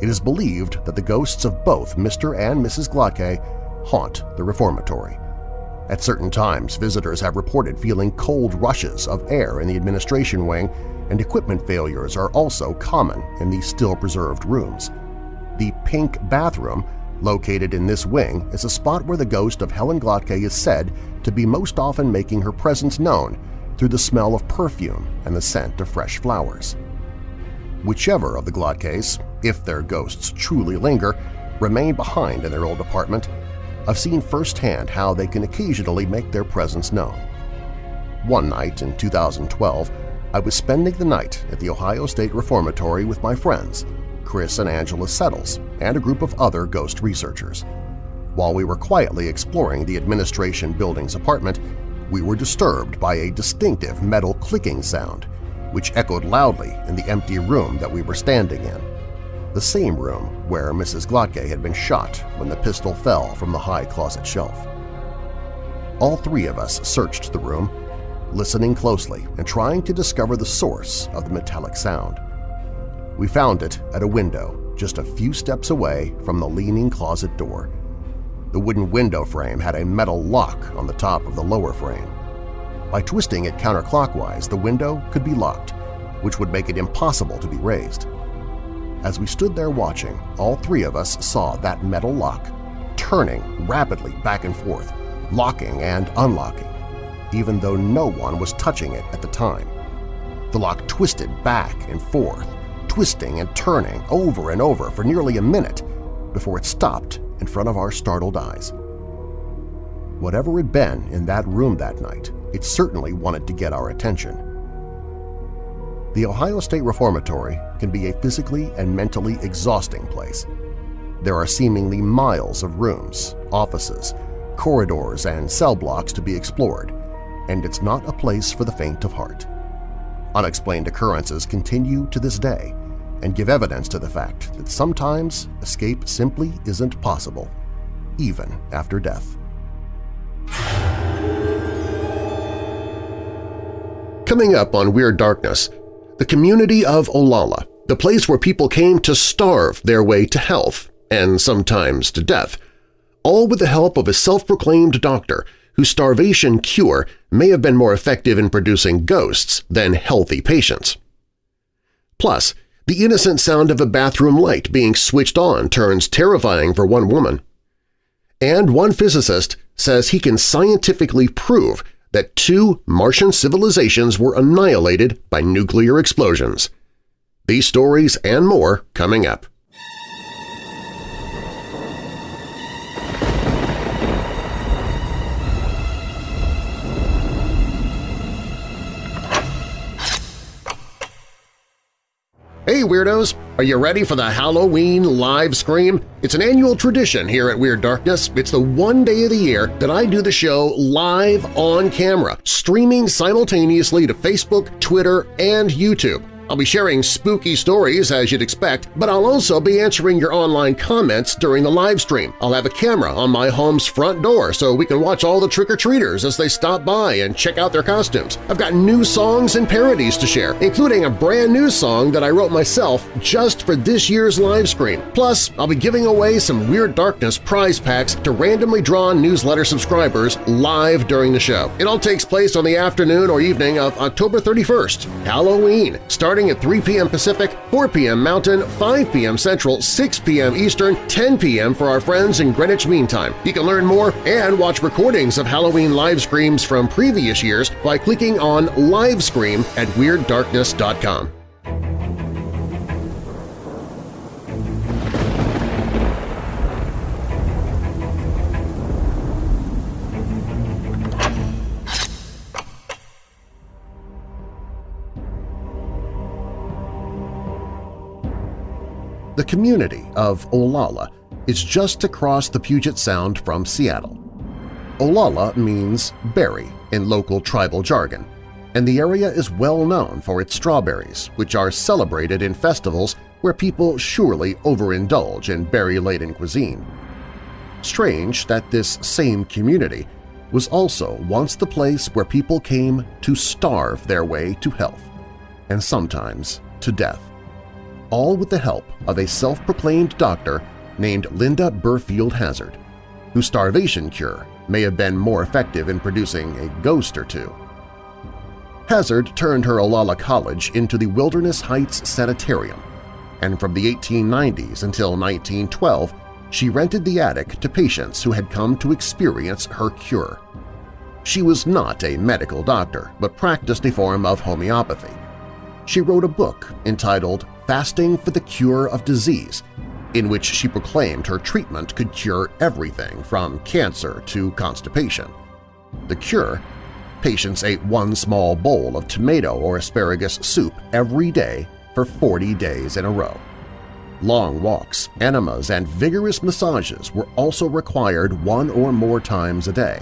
It is believed that the ghosts of both Mr. and Mrs. Glattke haunt the reformatory. At certain times, visitors have reported feeling cold rushes of air in the administration wing, and equipment failures are also common in these still-preserved rooms. The Pink Bathroom, located in this wing, is a spot where the ghost of Helen Glattke is said to be most often making her presence known through the smell of perfume and the scent of fresh flowers. Whichever of the Glattkes, if their ghosts truly linger, remain behind in their old apartment, I've seen firsthand how they can occasionally make their presence known. One night in 2012, I was spending the night at the Ohio State Reformatory with my friends, Chris and Angela Settles, and a group of other ghost researchers. While we were quietly exploring the administration building's apartment, we were disturbed by a distinctive metal clicking sound, which echoed loudly in the empty room that we were standing in the same room where Mrs. Glattke had been shot when the pistol fell from the high closet shelf. All three of us searched the room, listening closely and trying to discover the source of the metallic sound. We found it at a window just a few steps away from the leaning closet door. The wooden window frame had a metal lock on the top of the lower frame. By twisting it counterclockwise, the window could be locked, which would make it impossible to be raised. As we stood there watching, all three of us saw that metal lock turning rapidly back and forth, locking and unlocking, even though no one was touching it at the time. The lock twisted back and forth, twisting and turning over and over for nearly a minute before it stopped in front of our startled eyes. Whatever had been in that room that night, it certainly wanted to get our attention. The Ohio State Reformatory can be a physically and mentally exhausting place. There are seemingly miles of rooms, offices, corridors, and cell blocks to be explored, and it's not a place for the faint of heart. Unexplained occurrences continue to this day and give evidence to the fact that sometimes escape simply isn't possible, even after death. Coming up on Weird Darkness, the community of Olalla, the place where people came to starve their way to health and sometimes to death, all with the help of a self-proclaimed doctor whose starvation cure may have been more effective in producing ghosts than healthy patients. Plus, the innocent sound of a bathroom light being switched on turns terrifying for one woman. And one physicist says he can scientifically prove that two Martian civilizations were annihilated by nuclear explosions. These stories and more coming up. Hey Weirdos! Are you ready for the Halloween live scream? It's an annual tradition here at Weird Darkness. It's the one day of the year that I do the show live on camera, streaming simultaneously to Facebook, Twitter, and YouTube. I'll be sharing spooky stories as you'd expect, but I'll also be answering your online comments during the live stream. I'll have a camera on my home's front door so we can watch all the trick-or-treaters as they stop by and check out their costumes. I've got new songs and parodies to share, including a brand new song that I wrote myself just for this year's live stream. Plus, I'll be giving away some Weird Darkness prize packs to randomly drawn newsletter subscribers live during the show. It all takes place on the afternoon or evening of October 31st, Halloween, starting starting at 3 p.m. Pacific, 4 p.m. Mountain, 5 p.m. Central, 6 p.m. Eastern, 10 p.m. for our friends in Greenwich Mean Time. You can learn more and watch recordings of Halloween live screams from previous years by clicking on Livescream at WeirdDarkness.com. community of Olalla is just across the Puget Sound from Seattle. Olalla means berry in local tribal jargon, and the area is well known for its strawberries, which are celebrated in festivals where people surely overindulge in berry-laden cuisine. Strange that this same community was also once the place where people came to starve their way to health, and sometimes to death all with the help of a self-proclaimed doctor named Linda Burfield Hazzard, whose starvation cure may have been more effective in producing a ghost or two. Hazzard turned her Olalla College into the Wilderness Heights Sanitarium, and from the 1890s until 1912 she rented the attic to patients who had come to experience her cure. She was not a medical doctor, but practiced a form of homeopathy. She wrote a book entitled Fasting for the Cure of Disease, in which she proclaimed her treatment could cure everything from cancer to constipation. The cure? Patients ate one small bowl of tomato or asparagus soup every day for 40 days in a row. Long walks, enemas, and vigorous massages were also required one or more times a day.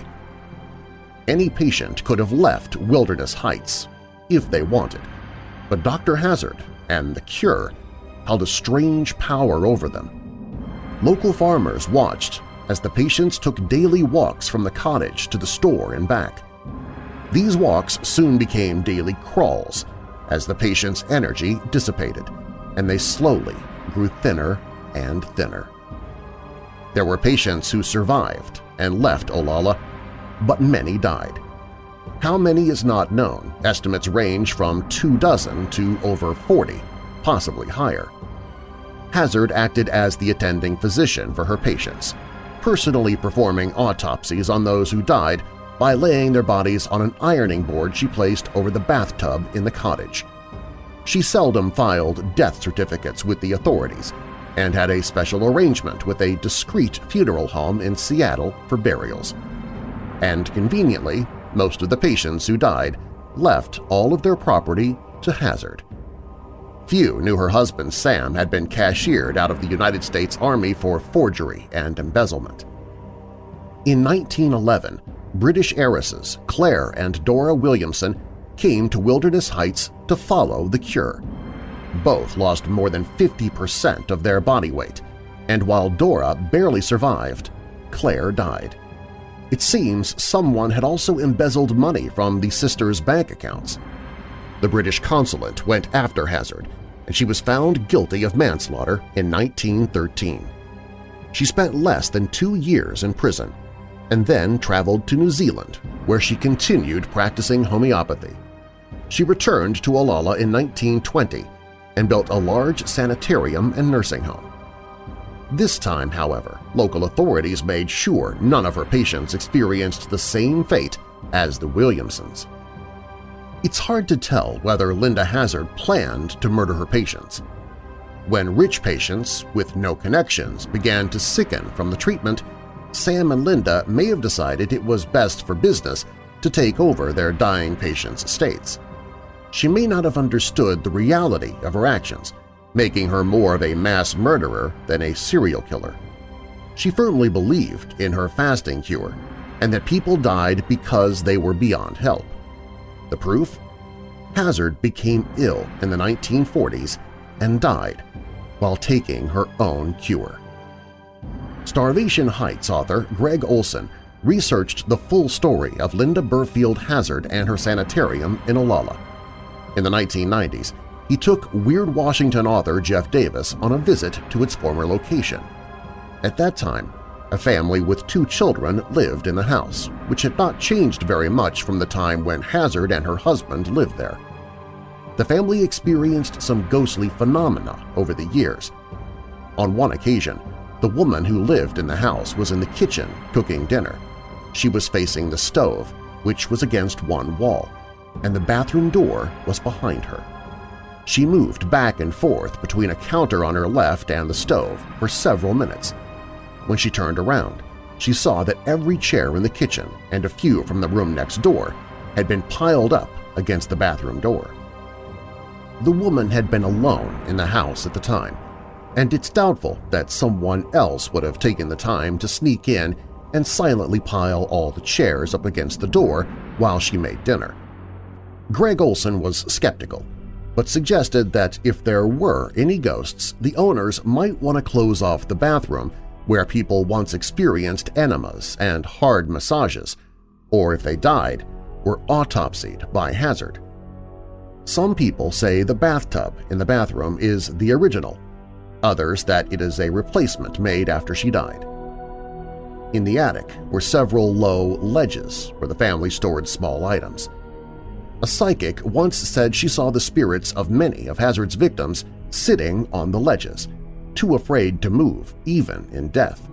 Any patient could have left Wilderness Heights if they wanted, but Dr. Hazzard and the cure held a strange power over them. Local farmers watched as the patients took daily walks from the cottage to the store and back. These walks soon became daily crawls as the patient's energy dissipated, and they slowly grew thinner and thinner. There were patients who survived and left Olalla, but many died. How many is not known. Estimates range from two dozen to over 40, possibly higher. Hazzard acted as the attending physician for her patients, personally performing autopsies on those who died by laying their bodies on an ironing board she placed over the bathtub in the cottage. She seldom filed death certificates with the authorities and had a special arrangement with a discreet funeral home in Seattle for burials. And conveniently, most of the patients who died left all of their property to Hazzard. Few knew her husband Sam had been cashiered out of the United States Army for forgery and embezzlement. In 1911, British heiresses Claire and Dora Williamson came to Wilderness Heights to follow the cure. Both lost more than 50% of their body weight, and while Dora barely survived, Claire died. It seems someone had also embezzled money from the sisters' bank accounts. The British consulate went after Hazzard, and she was found guilty of manslaughter in 1913. She spent less than two years in prison and then traveled to New Zealand, where she continued practicing homeopathy. She returned to Olalla in 1920 and built a large sanitarium and nursing home. This time, however, local authorities made sure none of her patients experienced the same fate as the Williamsons. It's hard to tell whether Linda Hazzard planned to murder her patients. When rich patients with no connections began to sicken from the treatment, Sam and Linda may have decided it was best for business to take over their dying patients' estates. She may not have understood the reality of her actions, making her more of a mass murderer than a serial killer. She firmly believed in her fasting cure and that people died because they were beyond help. The proof? Hazzard became ill in the 1940s and died while taking her own cure. Starvation Heights author Gregg Olsen researched the full story of Linda Burfield Hazzard and her sanitarium in Olalla. In the 1990s, he took Weird Washington author Jeff Davis on a visit to its former location. At that time, a family with two children lived in the house, which had not changed very much from the time when Hazzard and her husband lived there. The family experienced some ghostly phenomena over the years. On one occasion, the woman who lived in the house was in the kitchen cooking dinner. She was facing the stove, which was against one wall, and the bathroom door was behind her. She moved back and forth between a counter on her left and the stove for several minutes. When she turned around, she saw that every chair in the kitchen and a few from the room next door had been piled up against the bathroom door. The woman had been alone in the house at the time, and it's doubtful that someone else would have taken the time to sneak in and silently pile all the chairs up against the door while she made dinner. Gregg Olsen was skeptical, but suggested that if there were any ghosts, the owners might want to close off the bathroom where people once experienced enemas and hard massages, or if they died, were autopsied by Hazzard. Some people say the bathtub in the bathroom is the original, others that it is a replacement made after she died. In the attic were several low ledges where the family stored small items. A psychic once said she saw the spirits of many of Hazzard's victims sitting on the ledges, too afraid to move even in death.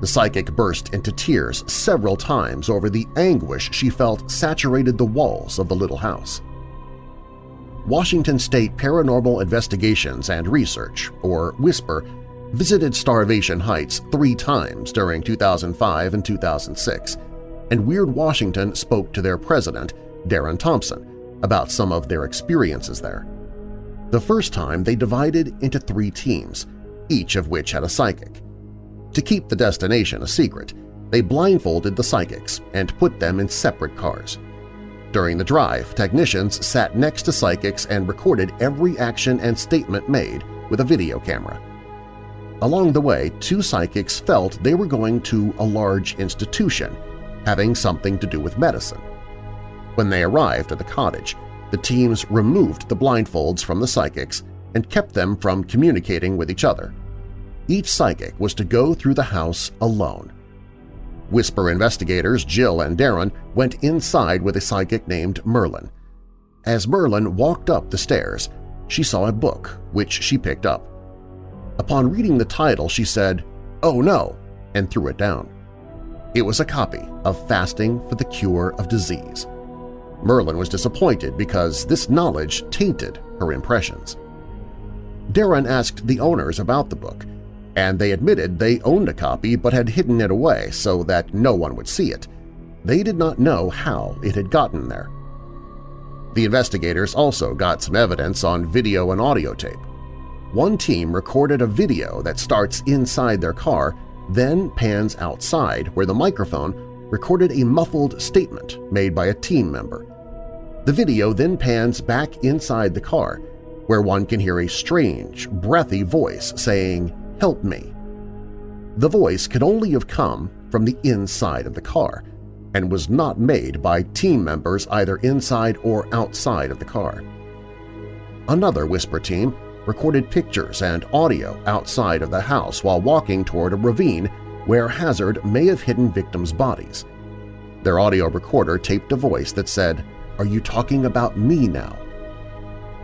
The psychic burst into tears several times over the anguish she felt saturated the walls of the little house. Washington State Paranormal Investigations and Research, or WHISPER, visited Starvation Heights three times during 2005 and 2006, and Weird Washington spoke to their president, Darren Thompson, about some of their experiences there. The first time they divided into three teams, each of which had a psychic. To keep the destination a secret, they blindfolded the psychics and put them in separate cars. During the drive, technicians sat next to psychics and recorded every action and statement made with a video camera. Along the way, two psychics felt they were going to a large institution, having something to do with medicine. When they arrived at the cottage, the teams removed the blindfolds from the psychics and kept them from communicating with each other. Each psychic was to go through the house alone. Whisper investigators Jill and Darren went inside with a psychic named Merlin. As Merlin walked up the stairs, she saw a book, which she picked up. Upon reading the title, she said, "'Oh no!' and threw it down. It was a copy of Fasting for the Cure of Disease. Merlin was disappointed because this knowledge tainted her impressions. Darren asked the owners about the book, and they admitted they owned a copy but had hidden it away so that no one would see it. They did not know how it had gotten there. The investigators also got some evidence on video and audio tape. One team recorded a video that starts inside their car, then pans outside where the microphone recorded a muffled statement made by a team member. The video then pans back inside the car, where one can hear a strange, breathy voice saying, help me. The voice could only have come from the inside of the car and was not made by team members either inside or outside of the car. Another Whisper team recorded pictures and audio outside of the house while walking toward a ravine where Hazzard may have hidden victims' bodies. Their audio recorder taped a voice that said, are you talking about me now?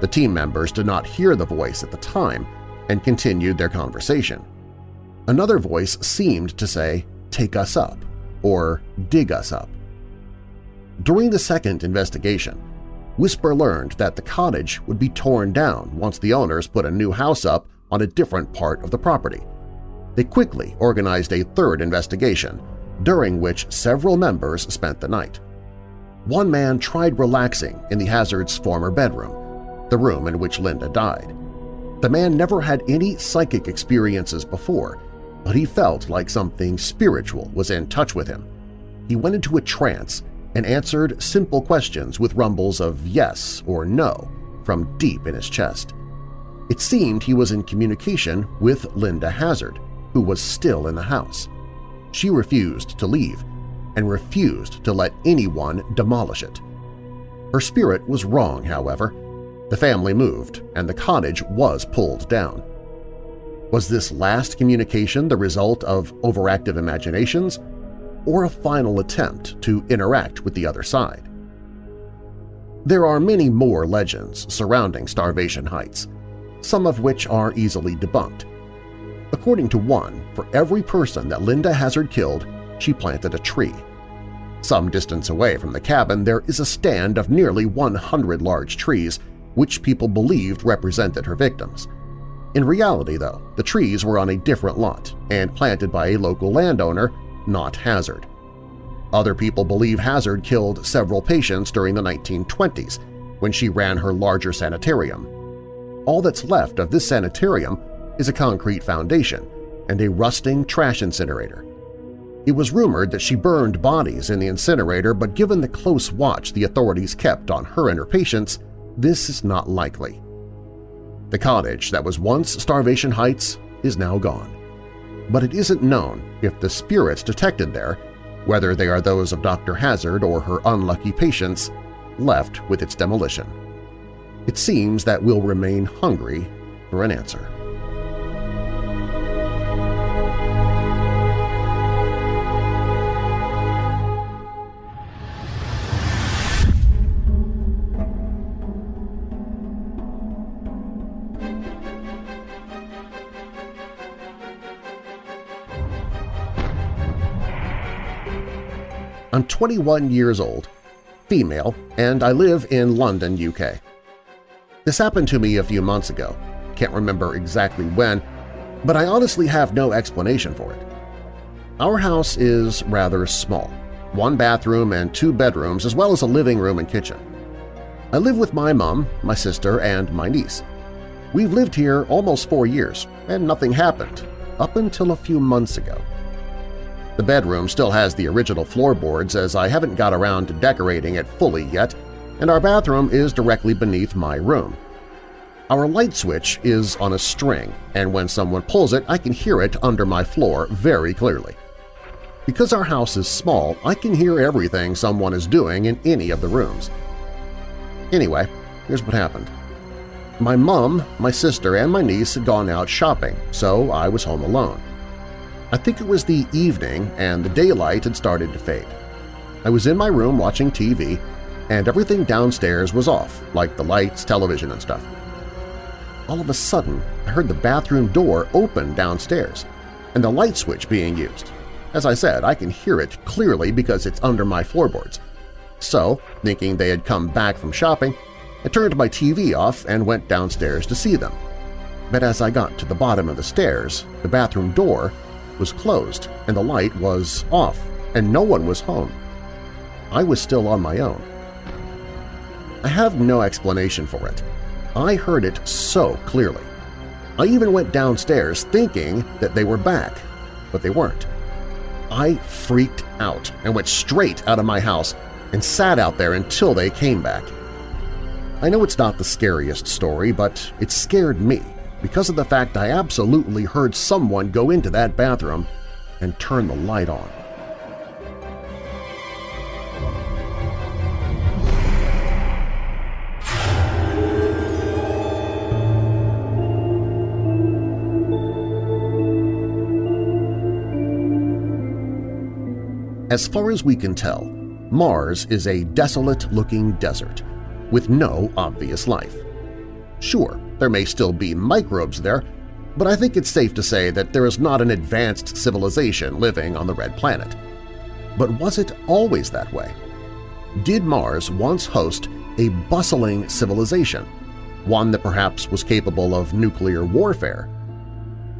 The team members did not hear the voice at the time and continued their conversation. Another voice seemed to say, take us up, or dig us up. During the second investigation, Whisper learned that the cottage would be torn down once the owners put a new house up on a different part of the property. They quickly organized a third investigation, during which several members spent the night one man tried relaxing in the Hazzard's former bedroom, the room in which Linda died. The man never had any psychic experiences before, but he felt like something spiritual was in touch with him. He went into a trance and answered simple questions with rumbles of yes or no from deep in his chest. It seemed he was in communication with Linda Hazzard, who was still in the house. She refused to leave, and refused to let anyone demolish it. Her spirit was wrong, however. The family moved, and the cottage was pulled down. Was this last communication the result of overactive imaginations or a final attempt to interact with the other side? There are many more legends surrounding Starvation Heights, some of which are easily debunked. According to one, for every person that Linda Hazzard killed, she planted a tree. Some distance away from the cabin there is a stand of nearly 100 large trees, which people believed represented her victims. In reality, though, the trees were on a different lot and planted by a local landowner, not Hazzard. Other people believe Hazzard killed several patients during the 1920s when she ran her larger sanitarium. All that's left of this sanitarium is a concrete foundation and a rusting trash incinerator. It was rumored that she burned bodies in the incinerator, but given the close watch the authorities kept on her and her patients, this is not likely. The cottage that was once Starvation Heights is now gone. But it isn't known if the spirits detected there, whether they are those of Dr. Hazzard or her unlucky patients, left with its demolition. It seems that we'll remain hungry for an answer. I'm 21 years old, female, and I live in London, UK. This happened to me a few months ago. Can't remember exactly when, but I honestly have no explanation for it. Our house is rather small, one bathroom and two bedrooms as well as a living room and kitchen. I live with my mom, my sister, and my niece. We've lived here almost four years, and nothing happened, up until a few months ago. The bedroom still has the original floorboards as I haven't got around to decorating it fully yet, and our bathroom is directly beneath my room. Our light switch is on a string, and when someone pulls it I can hear it under my floor very clearly. Because our house is small, I can hear everything someone is doing in any of the rooms. Anyway, here's what happened. My mom, my sister, and my niece had gone out shopping, so I was home alone. I think it was the evening and the daylight had started to fade. I was in my room watching TV, and everything downstairs was off, like the lights, television, and stuff. All of a sudden, I heard the bathroom door open downstairs and the light switch being used. As I said, I can hear it clearly because it's under my floorboards. So, thinking they had come back from shopping, I turned my TV off and went downstairs to see them. But as I got to the bottom of the stairs, the bathroom door was closed and the light was off and no one was home. I was still on my own. I have no explanation for it. I heard it so clearly. I even went downstairs thinking that they were back, but they weren't. I freaked out and went straight out of my house and sat out there until they came back. I know it's not the scariest story, but it scared me because of the fact I absolutely heard someone go into that bathroom and turn the light on. As far as we can tell, Mars is a desolate-looking desert with no obvious life. Sure, there may still be microbes there, but I think it's safe to say that there is not an advanced civilization living on the Red Planet. But was it always that way? Did Mars once host a bustling civilization, one that perhaps was capable of nuclear warfare?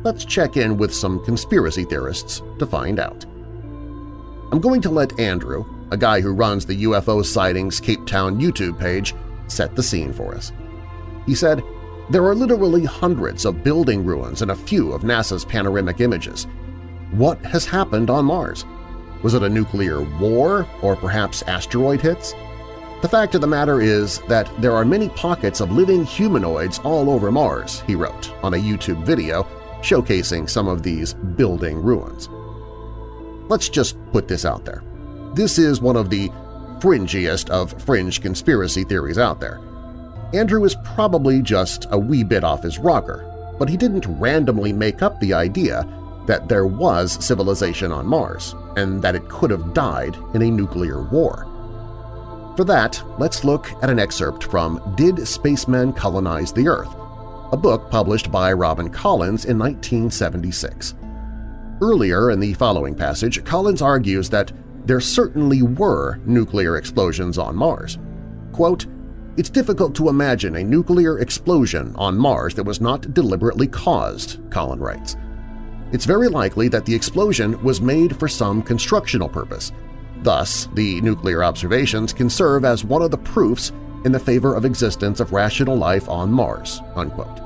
Let's check in with some conspiracy theorists to find out. I'm going to let Andrew, a guy who runs the UFO Sightings Cape Town YouTube page, set the scene for us. He said, there are literally hundreds of building ruins and a few of NASA's panoramic images. What has happened on Mars? Was it a nuclear war or perhaps asteroid hits? The fact of the matter is that there are many pockets of living humanoids all over Mars, he wrote on a YouTube video showcasing some of these building ruins. Let's just put this out there. This is one of the fringiest of fringe conspiracy theories out there. Andrew is probably just a wee bit off his rocker, but he didn't randomly make up the idea that there was civilization on Mars and that it could have died in a nuclear war. For that, let's look at an excerpt from Did Spacemen Colonize the Earth?, a book published by Robin Collins in 1976. Earlier in the following passage, Collins argues that there certainly were nuclear explosions on Mars. Quote, it's difficult to imagine a nuclear explosion on Mars that was not deliberately caused, Colin writes. It's very likely that the explosion was made for some constructional purpose. Thus, the nuclear observations can serve as one of the proofs in the favor of existence of rational life on Mars." Unquote.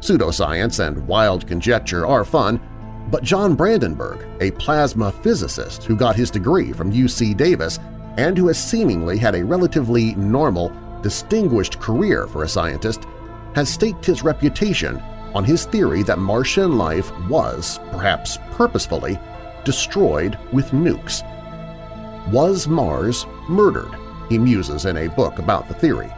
Pseudoscience and wild conjecture are fun, but John Brandenburg, a plasma physicist who got his degree from UC Davis and who has seemingly had a relatively normal, distinguished career for a scientist, has staked his reputation on his theory that Martian life was, perhaps purposefully, destroyed with nukes. Was Mars murdered? He muses in a book about the theory.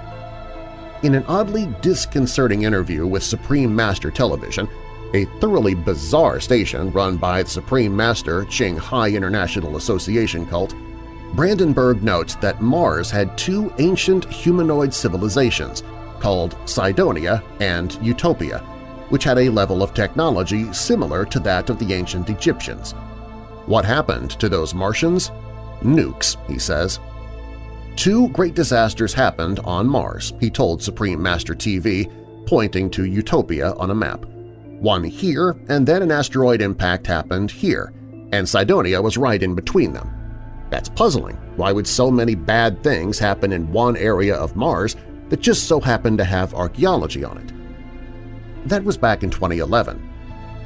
In an oddly disconcerting interview with Supreme Master Television, a thoroughly bizarre station run by the Supreme Master Ching Hai International Association cult, Brandenburg notes that Mars had two ancient humanoid civilizations called Cydonia and Utopia, which had a level of technology similar to that of the ancient Egyptians. What happened to those Martians? Nukes, he says. Two great disasters happened on Mars, he told Supreme Master TV, pointing to Utopia on a map one here, and then an asteroid impact happened here, and Cydonia was right in between them. That's puzzling. Why would so many bad things happen in one area of Mars that just so happened to have archaeology on it? That was back in 2011.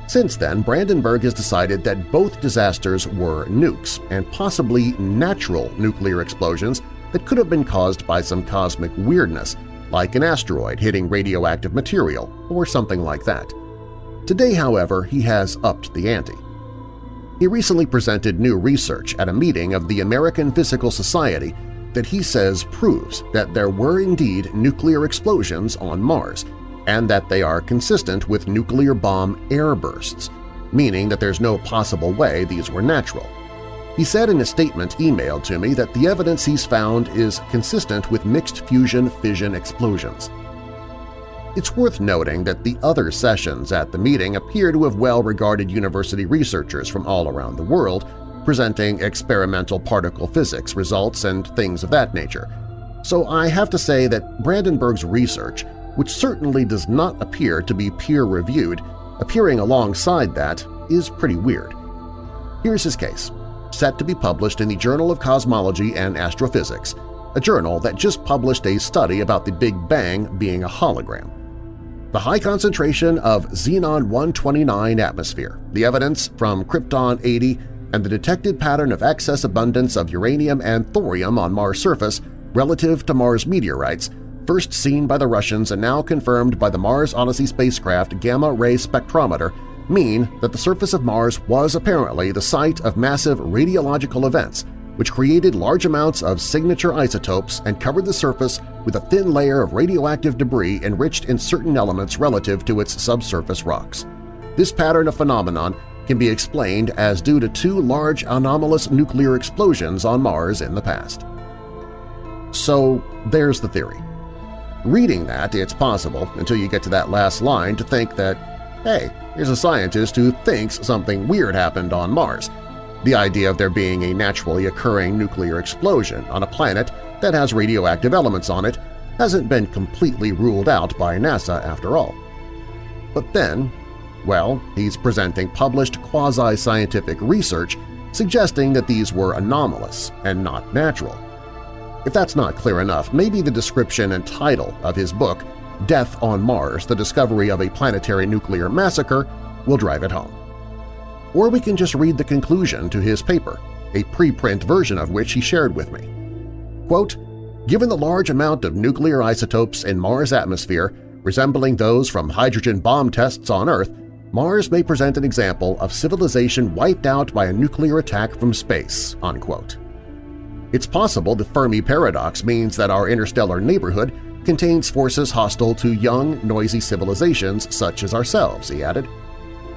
Since then, Brandenburg has decided that both disasters were nukes and possibly natural nuclear explosions that could have been caused by some cosmic weirdness, like an asteroid hitting radioactive material or something like that. Today, however, he has upped the ante. He recently presented new research at a meeting of the American Physical Society that he says proves that there were indeed nuclear explosions on Mars and that they are consistent with nuclear bomb airbursts, meaning that there's no possible way these were natural. He said in a statement emailed to me that the evidence he's found is consistent with mixed fusion-fission explosions. It's worth noting that the other sessions at the meeting appear to have well-regarded university researchers from all around the world presenting experimental particle physics results and things of that nature. So I have to say that Brandenburg's research, which certainly does not appear to be peer-reviewed, appearing alongside that is pretty weird. Here's his case, set to be published in the Journal of Cosmology and Astrophysics, a journal that just published a study about the Big Bang being a hologram the high concentration of xenon-129 atmosphere, the evidence from Krypton-80, and the detected pattern of excess abundance of uranium and thorium on Mars' surface relative to Mars meteorites, first seen by the Russians and now confirmed by the Mars Odyssey spacecraft gamma-ray spectrometer, mean that the surface of Mars was apparently the site of massive radiological events which created large amounts of signature isotopes and covered the surface with a thin layer of radioactive debris enriched in certain elements relative to its subsurface rocks. This pattern of phenomenon can be explained as due to two large anomalous nuclear explosions on Mars in the past. So there's the theory. Reading that, it's possible, until you get to that last line, to think that, hey, here's a scientist who thinks something weird happened on Mars, the idea of there being a naturally occurring nuclear explosion on a planet that has radioactive elements on it hasn't been completely ruled out by NASA after all. But then, well, he's presenting published quasi-scientific research suggesting that these were anomalous and not natural. If that's not clear enough, maybe the description and title of his book, Death on Mars – The Discovery of a Planetary Nuclear Massacre, will drive it home or we can just read the conclusion to his paper, a preprint version of which he shared with me. Quote, Given the large amount of nuclear isotopes in Mars' atmosphere resembling those from hydrogen bomb tests on Earth, Mars may present an example of civilization wiped out by a nuclear attack from space." Unquote. It's possible the Fermi paradox means that our interstellar neighborhood contains forces hostile to young, noisy civilizations such as ourselves, he added.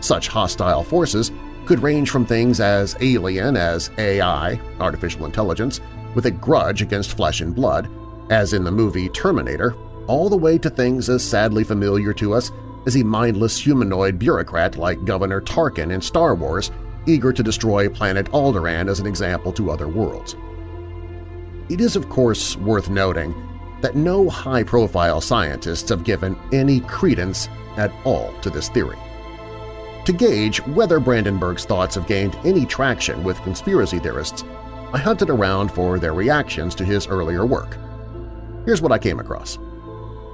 Such hostile forces could range from things as alien as AI, artificial intelligence, with a grudge against flesh and blood, as in the movie Terminator, all the way to things as sadly familiar to us as a mindless humanoid bureaucrat like Governor Tarkin in Star Wars, eager to destroy planet Alderaan as an example to other worlds. It is of course worth noting that no high-profile scientists have given any credence at all to this theory. To gauge whether Brandenburg's thoughts have gained any traction with conspiracy theorists, I hunted around for their reactions to his earlier work. Here's what I came across.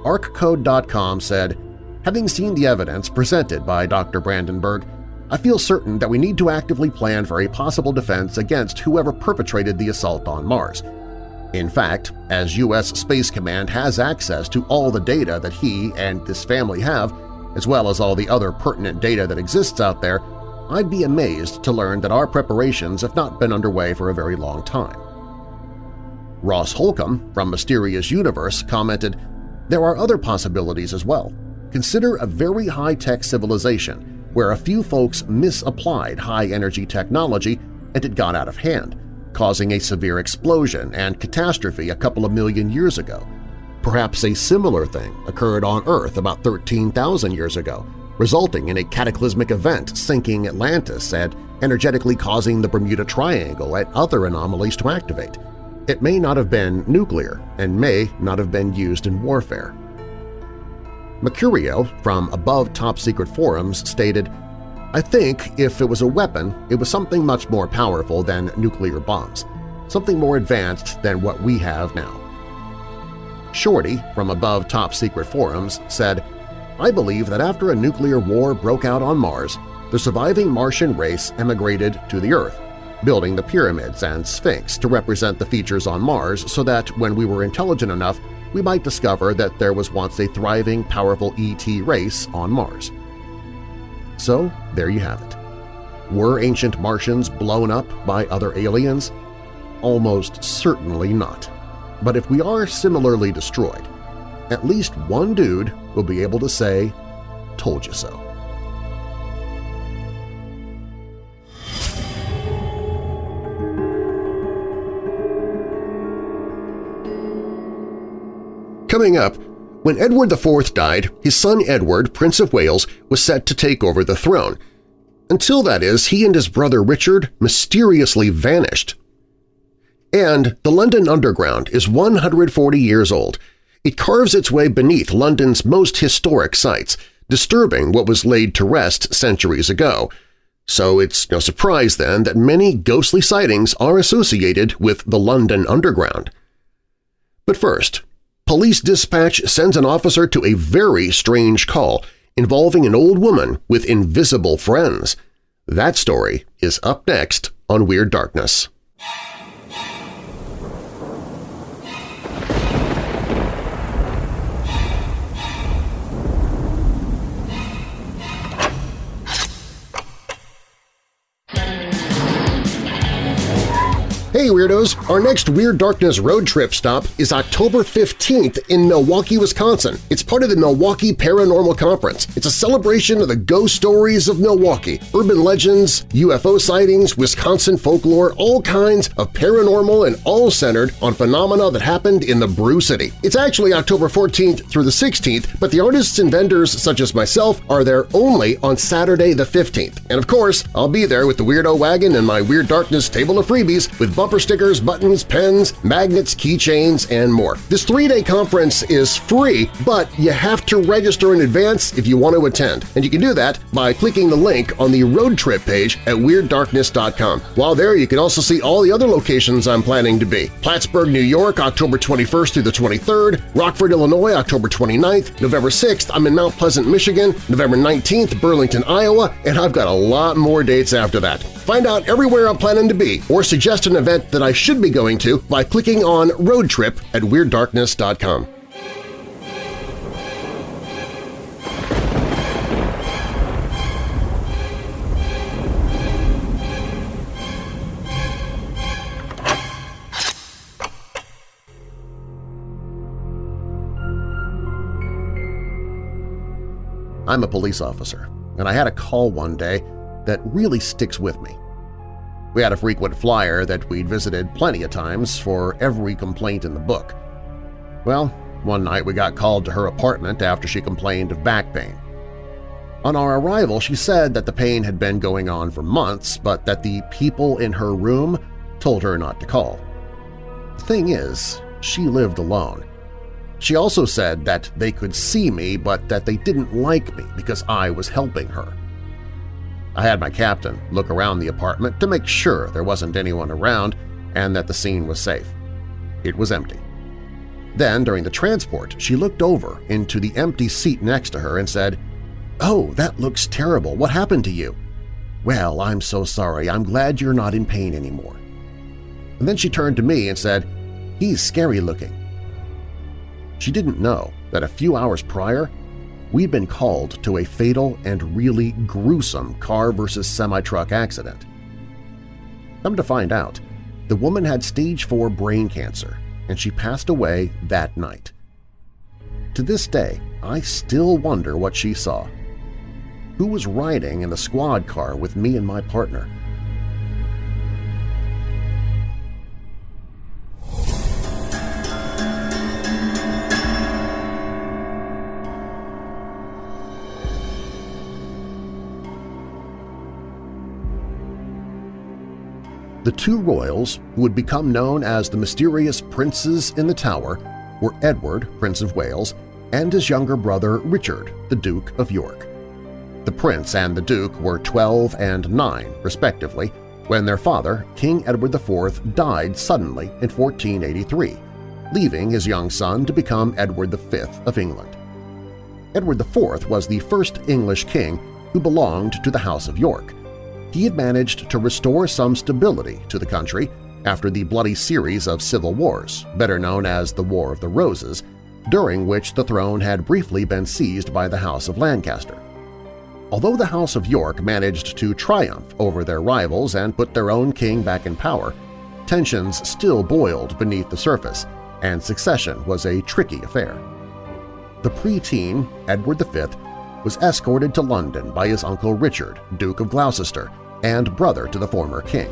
ArcCode.com said, Having seen the evidence presented by Dr. Brandenburg, I feel certain that we need to actively plan for a possible defense against whoever perpetrated the assault on Mars. In fact, as U.S. Space Command has access to all the data that he and this family have, as well as all the other pertinent data that exists out there, I'd be amazed to learn that our preparations have not been underway for a very long time. Ross Holcomb from Mysterious Universe commented, There are other possibilities as well. Consider a very high-tech civilization where a few folks misapplied high-energy technology and it got out of hand, causing a severe explosion and catastrophe a couple of million years ago, Perhaps a similar thing occurred on Earth about 13,000 years ago, resulting in a cataclysmic event sinking Atlantis and energetically causing the Bermuda Triangle and other anomalies to activate. It may not have been nuclear and may not have been used in warfare. Mercurio from Above Top Secret Forums stated, I think if it was a weapon, it was something much more powerful than nuclear bombs, something more advanced than what we have now. Shorty from Above Top Secret Forums said, I believe that after a nuclear war broke out on Mars, the surviving Martian race emigrated to the Earth, building the pyramids and Sphinx to represent the features on Mars so that when we were intelligent enough, we might discover that there was once a thriving, powerful ET race on Mars. So there you have it. Were ancient Martians blown up by other aliens? Almost certainly not. But if we are similarly destroyed, at least one dude will be able to say, told you so. Coming up, when Edward IV died, his son Edward, Prince of Wales, was set to take over the throne. Until that is, he and his brother Richard mysteriously vanished. And the London Underground is 140 years old. It carves its way beneath London's most historic sites, disturbing what was laid to rest centuries ago. So it's no surprise then that many ghostly sightings are associated with the London Underground. But first, police dispatch sends an officer to a very strange call involving an old woman with invisible friends. That story is up next on Weird Darkness. Hey Weirdos! Our next Weird Darkness road trip stop is October 15th in Milwaukee, Wisconsin. It's part of the Milwaukee Paranormal Conference. It's a celebration of the ghost stories of Milwaukee, urban legends, UFO sightings, Wisconsin folklore, all kinds of paranormal and all centered on phenomena that happened in the Brew City. It's actually October 14th through the 16th, but the artists and vendors such as myself are there only on Saturday the 15th. And of course, I'll be there with the Weirdo Wagon and my Weird Darkness table of freebies with bumper stickers, buttons, pens, magnets, keychains, and more. This three-day conference is free, but you have to register in advance if you want to attend, and you can do that by clicking the link on the road trip page at WeirdDarkness.com. While there, you can also see all the other locations I'm planning to be. Plattsburgh, New York, October 21st through the 23rd, Rockford, Illinois, October 29th, November 6th, I'm in Mount Pleasant, Michigan, November 19th, Burlington, Iowa, and I've got a lot more dates after that. Find out everywhere I'm planning to be or suggest an event that I should be going to by clicking on Road Trip at WeirdDarkness.com. I'm a police officer, and I had a call one day that really sticks with me. We had a frequent flyer that we'd visited plenty of times for every complaint in the book. Well, one night we got called to her apartment after she complained of back pain. On our arrival, she said that the pain had been going on for months, but that the people in her room told her not to call. The thing is, she lived alone. She also said that they could see me but that they didn't like me because I was helping her. I had my captain look around the apartment to make sure there wasn't anyone around and that the scene was safe. It was empty. Then, during the transport, she looked over into the empty seat next to her and said, "'Oh, that looks terrible. What happened to you?' "'Well, I'm so sorry. I'm glad you're not in pain anymore.' And then she turned to me and said, "'He's scary-looking.' She didn't know that a few hours prior we'd been called to a fatal and really gruesome car versus semi-truck accident. Come to find out, the woman had stage 4 brain cancer and she passed away that night. To this day, I still wonder what she saw. Who was riding in the squad car with me and my partner? The two royals, who would become known as the mysterious princes in the tower, were Edward, Prince of Wales, and his younger brother Richard, the Duke of York. The prince and the duke were 12 and 9, respectively, when their father, King Edward IV, died suddenly in 1483, leaving his young son to become Edward V of England. Edward IV was the first English king who belonged to the House of York, he had managed to restore some stability to the country after the bloody series of civil wars, better known as the War of the Roses, during which the throne had briefly been seized by the House of Lancaster. Although the House of York managed to triumph over their rivals and put their own king back in power, tensions still boiled beneath the surface, and succession was a tricky affair. The preteen, Edward V, was escorted to London by his uncle Richard, Duke of Gloucester, and brother to the former king.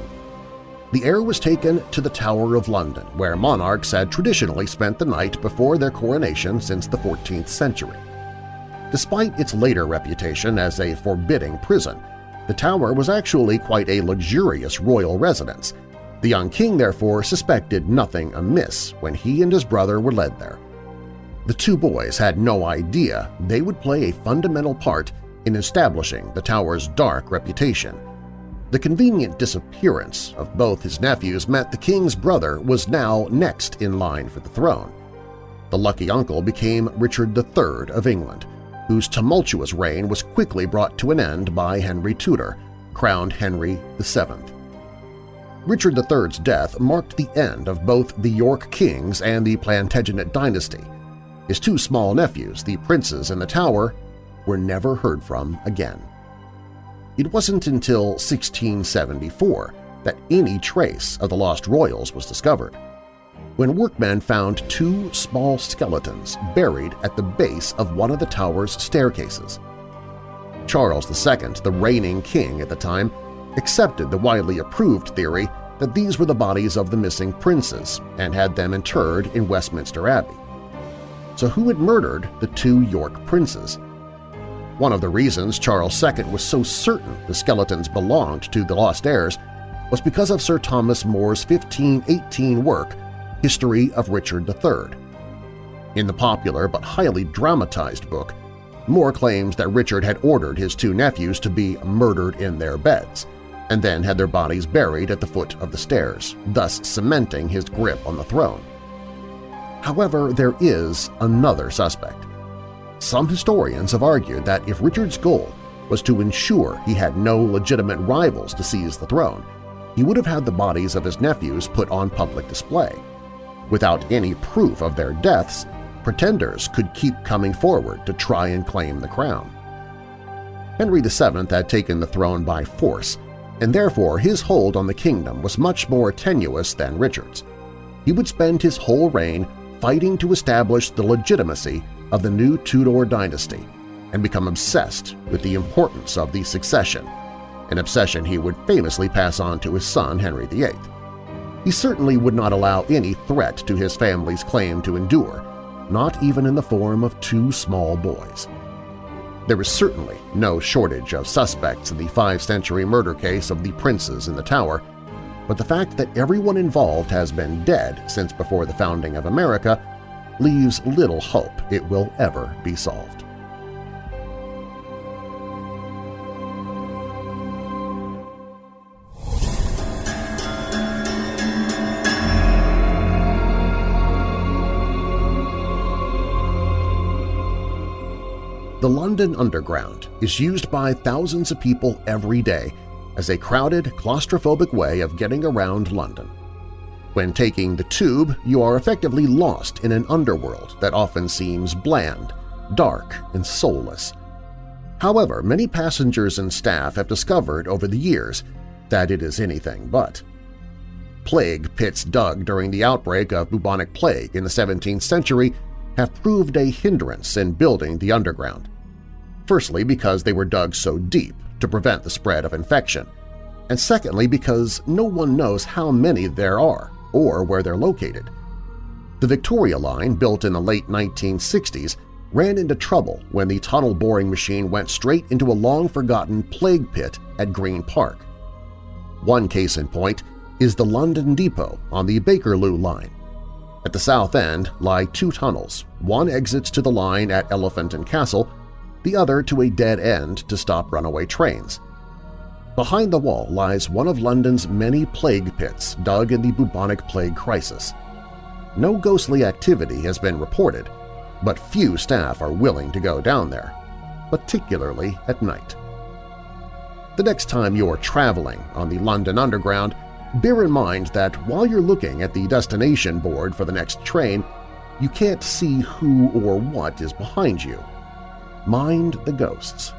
The heir was taken to the Tower of London, where monarchs had traditionally spent the night before their coronation since the 14th century. Despite its later reputation as a forbidding prison, the Tower was actually quite a luxurious royal residence. The young king, therefore, suspected nothing amiss when he and his brother were led there. The two boys had no idea they would play a fundamental part in establishing the Tower's dark reputation, the convenient disappearance of both his nephews meant the king's brother was now next in line for the throne. The lucky uncle became Richard III of England, whose tumultuous reign was quickly brought to an end by Henry Tudor, crowned Henry VII. Richard III's death marked the end of both the York kings and the Plantagenet dynasty. His two small nephews, the princes in the Tower, were never heard from again. It wasn't until 1674 that any trace of the lost royals was discovered, when workmen found two small skeletons buried at the base of one of the tower's staircases. Charles II, the reigning king at the time, accepted the widely approved theory that these were the bodies of the missing princes and had them interred in Westminster Abbey. So who had murdered the two York princes? One of the reasons Charles II was so certain the skeletons belonged to the lost heirs was because of Sir Thomas More's 1518 work, History of Richard III. In the popular but highly dramatized book, More claims that Richard had ordered his two nephews to be murdered in their beds, and then had their bodies buried at the foot of the stairs, thus cementing his grip on the throne. However, there is another suspect. Some historians have argued that if Richard's goal was to ensure he had no legitimate rivals to seize the throne, he would have had the bodies of his nephews put on public display. Without any proof of their deaths, pretenders could keep coming forward to try and claim the crown. Henry VII had taken the throne by force, and therefore his hold on the kingdom was much more tenuous than Richard's. He would spend his whole reign fighting to establish the legitimacy of the new Tudor dynasty and become obsessed with the importance of the succession, an obsession he would famously pass on to his son Henry VIII. He certainly would not allow any threat to his family's claim to endure, not even in the form of two small boys. There was certainly no shortage of suspects in the five-century murder case of the princes in the Tower, but the fact that everyone involved has been dead since before the founding of America leaves little hope it will ever be solved. The London Underground is used by thousands of people every day as a crowded, claustrophobic way of getting around London. When taking the tube, you are effectively lost in an underworld that often seems bland, dark, and soulless. However, many passengers and staff have discovered over the years that it is anything but. Plague pits dug during the outbreak of bubonic plague in the 17th century have proved a hindrance in building the underground. Firstly because they were dug so deep to prevent the spread of infection, and secondly because no one knows how many there are or where they're located. The Victoria Line, built in the late 1960s, ran into trouble when the tunnel boring machine went straight into a long-forgotten plague pit at Green Park. One case in point is the London Depot on the Bakerloo Line. At the south end lie two tunnels, one exits to the line at Elephant and Castle, the other to a dead end to stop runaway trains. Behind the wall lies one of London's many plague pits dug in the bubonic plague crisis. No ghostly activity has been reported, but few staff are willing to go down there, particularly at night. The next time you're traveling on the London Underground, bear in mind that while you're looking at the destination board for the next train, you can't see who or what is behind you. Mind the ghosts.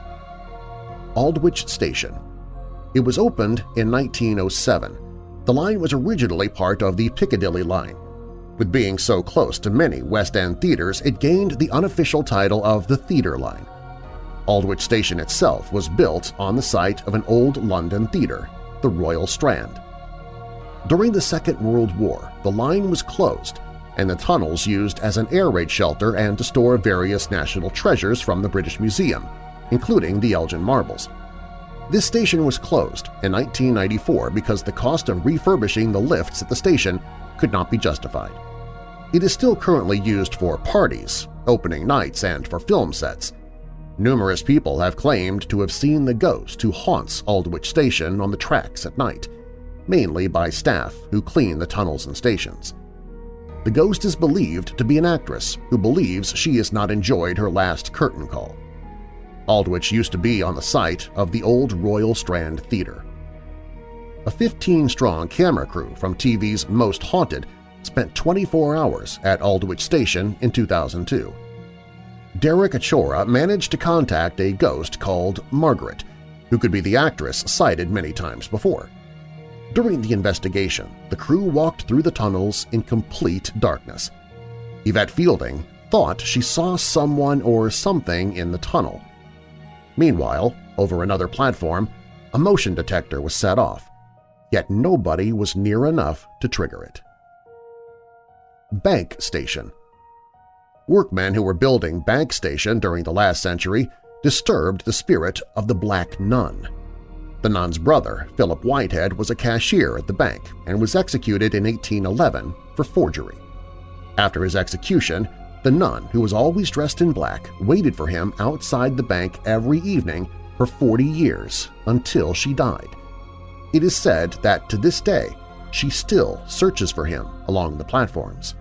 Aldwych Station. It was opened in 1907. The line was originally part of the Piccadilly Line. With being so close to many West End theaters, it gained the unofficial title of the Theatre Line. Aldwych Station itself was built on the site of an old London theatre, the Royal Strand. During the Second World War, the line was closed and the tunnels used as an air raid shelter and to store various national treasures from the British Museum, including the Elgin Marbles. This station was closed in 1994 because the cost of refurbishing the lifts at the station could not be justified. It is still currently used for parties, opening nights, and for film sets. Numerous people have claimed to have seen the ghost who haunts Aldwych Station on the tracks at night, mainly by staff who clean the tunnels and stations. The ghost is believed to be an actress who believes she has not enjoyed her last curtain call. Aldwych used to be on the site of the old Royal Strand Theatre. A 15-strong camera crew from TV's Most Haunted spent 24 hours at Aldwych Station in 2002. Derek Acorah managed to contact a ghost called Margaret, who could be the actress cited many times before. During the investigation, the crew walked through the tunnels in complete darkness. Yvette Fielding thought she saw someone or something in the tunnel. Meanwhile, over another platform, a motion detector was set off, yet nobody was near enough to trigger it. Bank Station Workmen who were building Bank Station during the last century disturbed the spirit of the Black Nun. The nun's brother, Philip Whitehead, was a cashier at the bank and was executed in 1811 for forgery. After his execution, the nun, who was always dressed in black, waited for him outside the bank every evening for 40 years until she died. It is said that to this day she still searches for him along the platforms.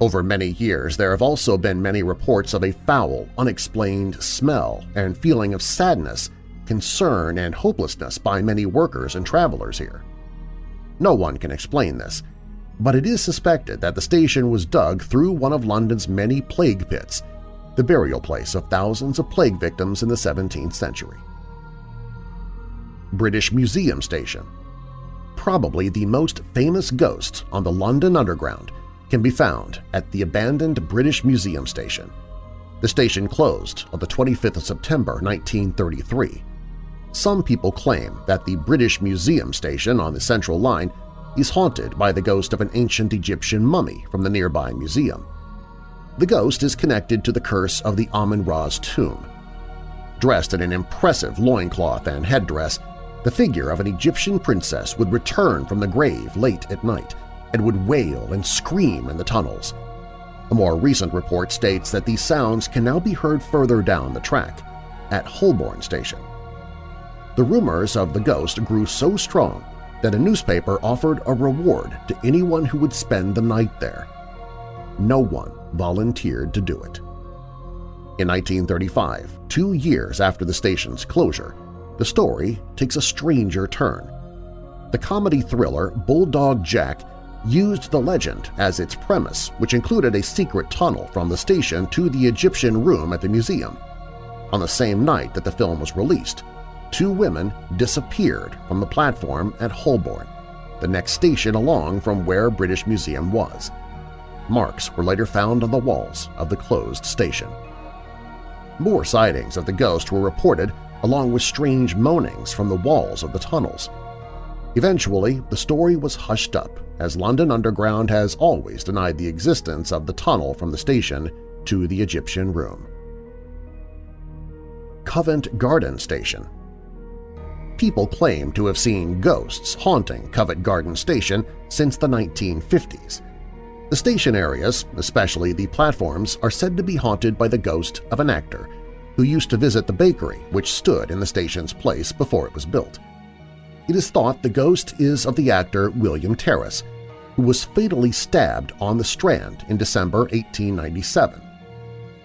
Over many years, there have also been many reports of a foul, unexplained smell and feeling of sadness concern, and hopelessness by many workers and travelers here. No one can explain this, but it is suspected that the station was dug through one of London's many plague pits, the burial place of thousands of plague victims in the 17th century. British Museum Station Probably the most famous ghost on the London Underground can be found at the abandoned British Museum Station. The station closed on the 25th of September 1933 some people claim that the British Museum station on the Central Line is haunted by the ghost of an ancient Egyptian mummy from the nearby museum. The ghost is connected to the curse of the Amun-Ra's tomb. Dressed in an impressive loincloth and headdress, the figure of an Egyptian princess would return from the grave late at night and would wail and scream in the tunnels. A more recent report states that these sounds can now be heard further down the track, at Holborn Station. The rumors of the ghost grew so strong that a newspaper offered a reward to anyone who would spend the night there. No one volunteered to do it. In 1935, two years after the station's closure, the story takes a stranger turn. The comedy thriller Bulldog Jack used the legend as its premise, which included a secret tunnel from the station to the Egyptian room at the museum. On the same night that the film was released, two women disappeared from the platform at Holborn, the next station along from where British Museum was. Marks were later found on the walls of the closed station. More sightings of the ghost were reported along with strange moanings from the walls of the tunnels. Eventually, the story was hushed up as London Underground has always denied the existence of the tunnel from the station to the Egyptian room. Covent Garden Station people claim to have seen ghosts haunting Covent Garden Station since the 1950s. The station areas, especially the platforms, are said to be haunted by the ghost of an actor who used to visit the bakery which stood in the station's place before it was built. It is thought the ghost is of the actor William Terriss, who was fatally stabbed on the Strand in December 1897.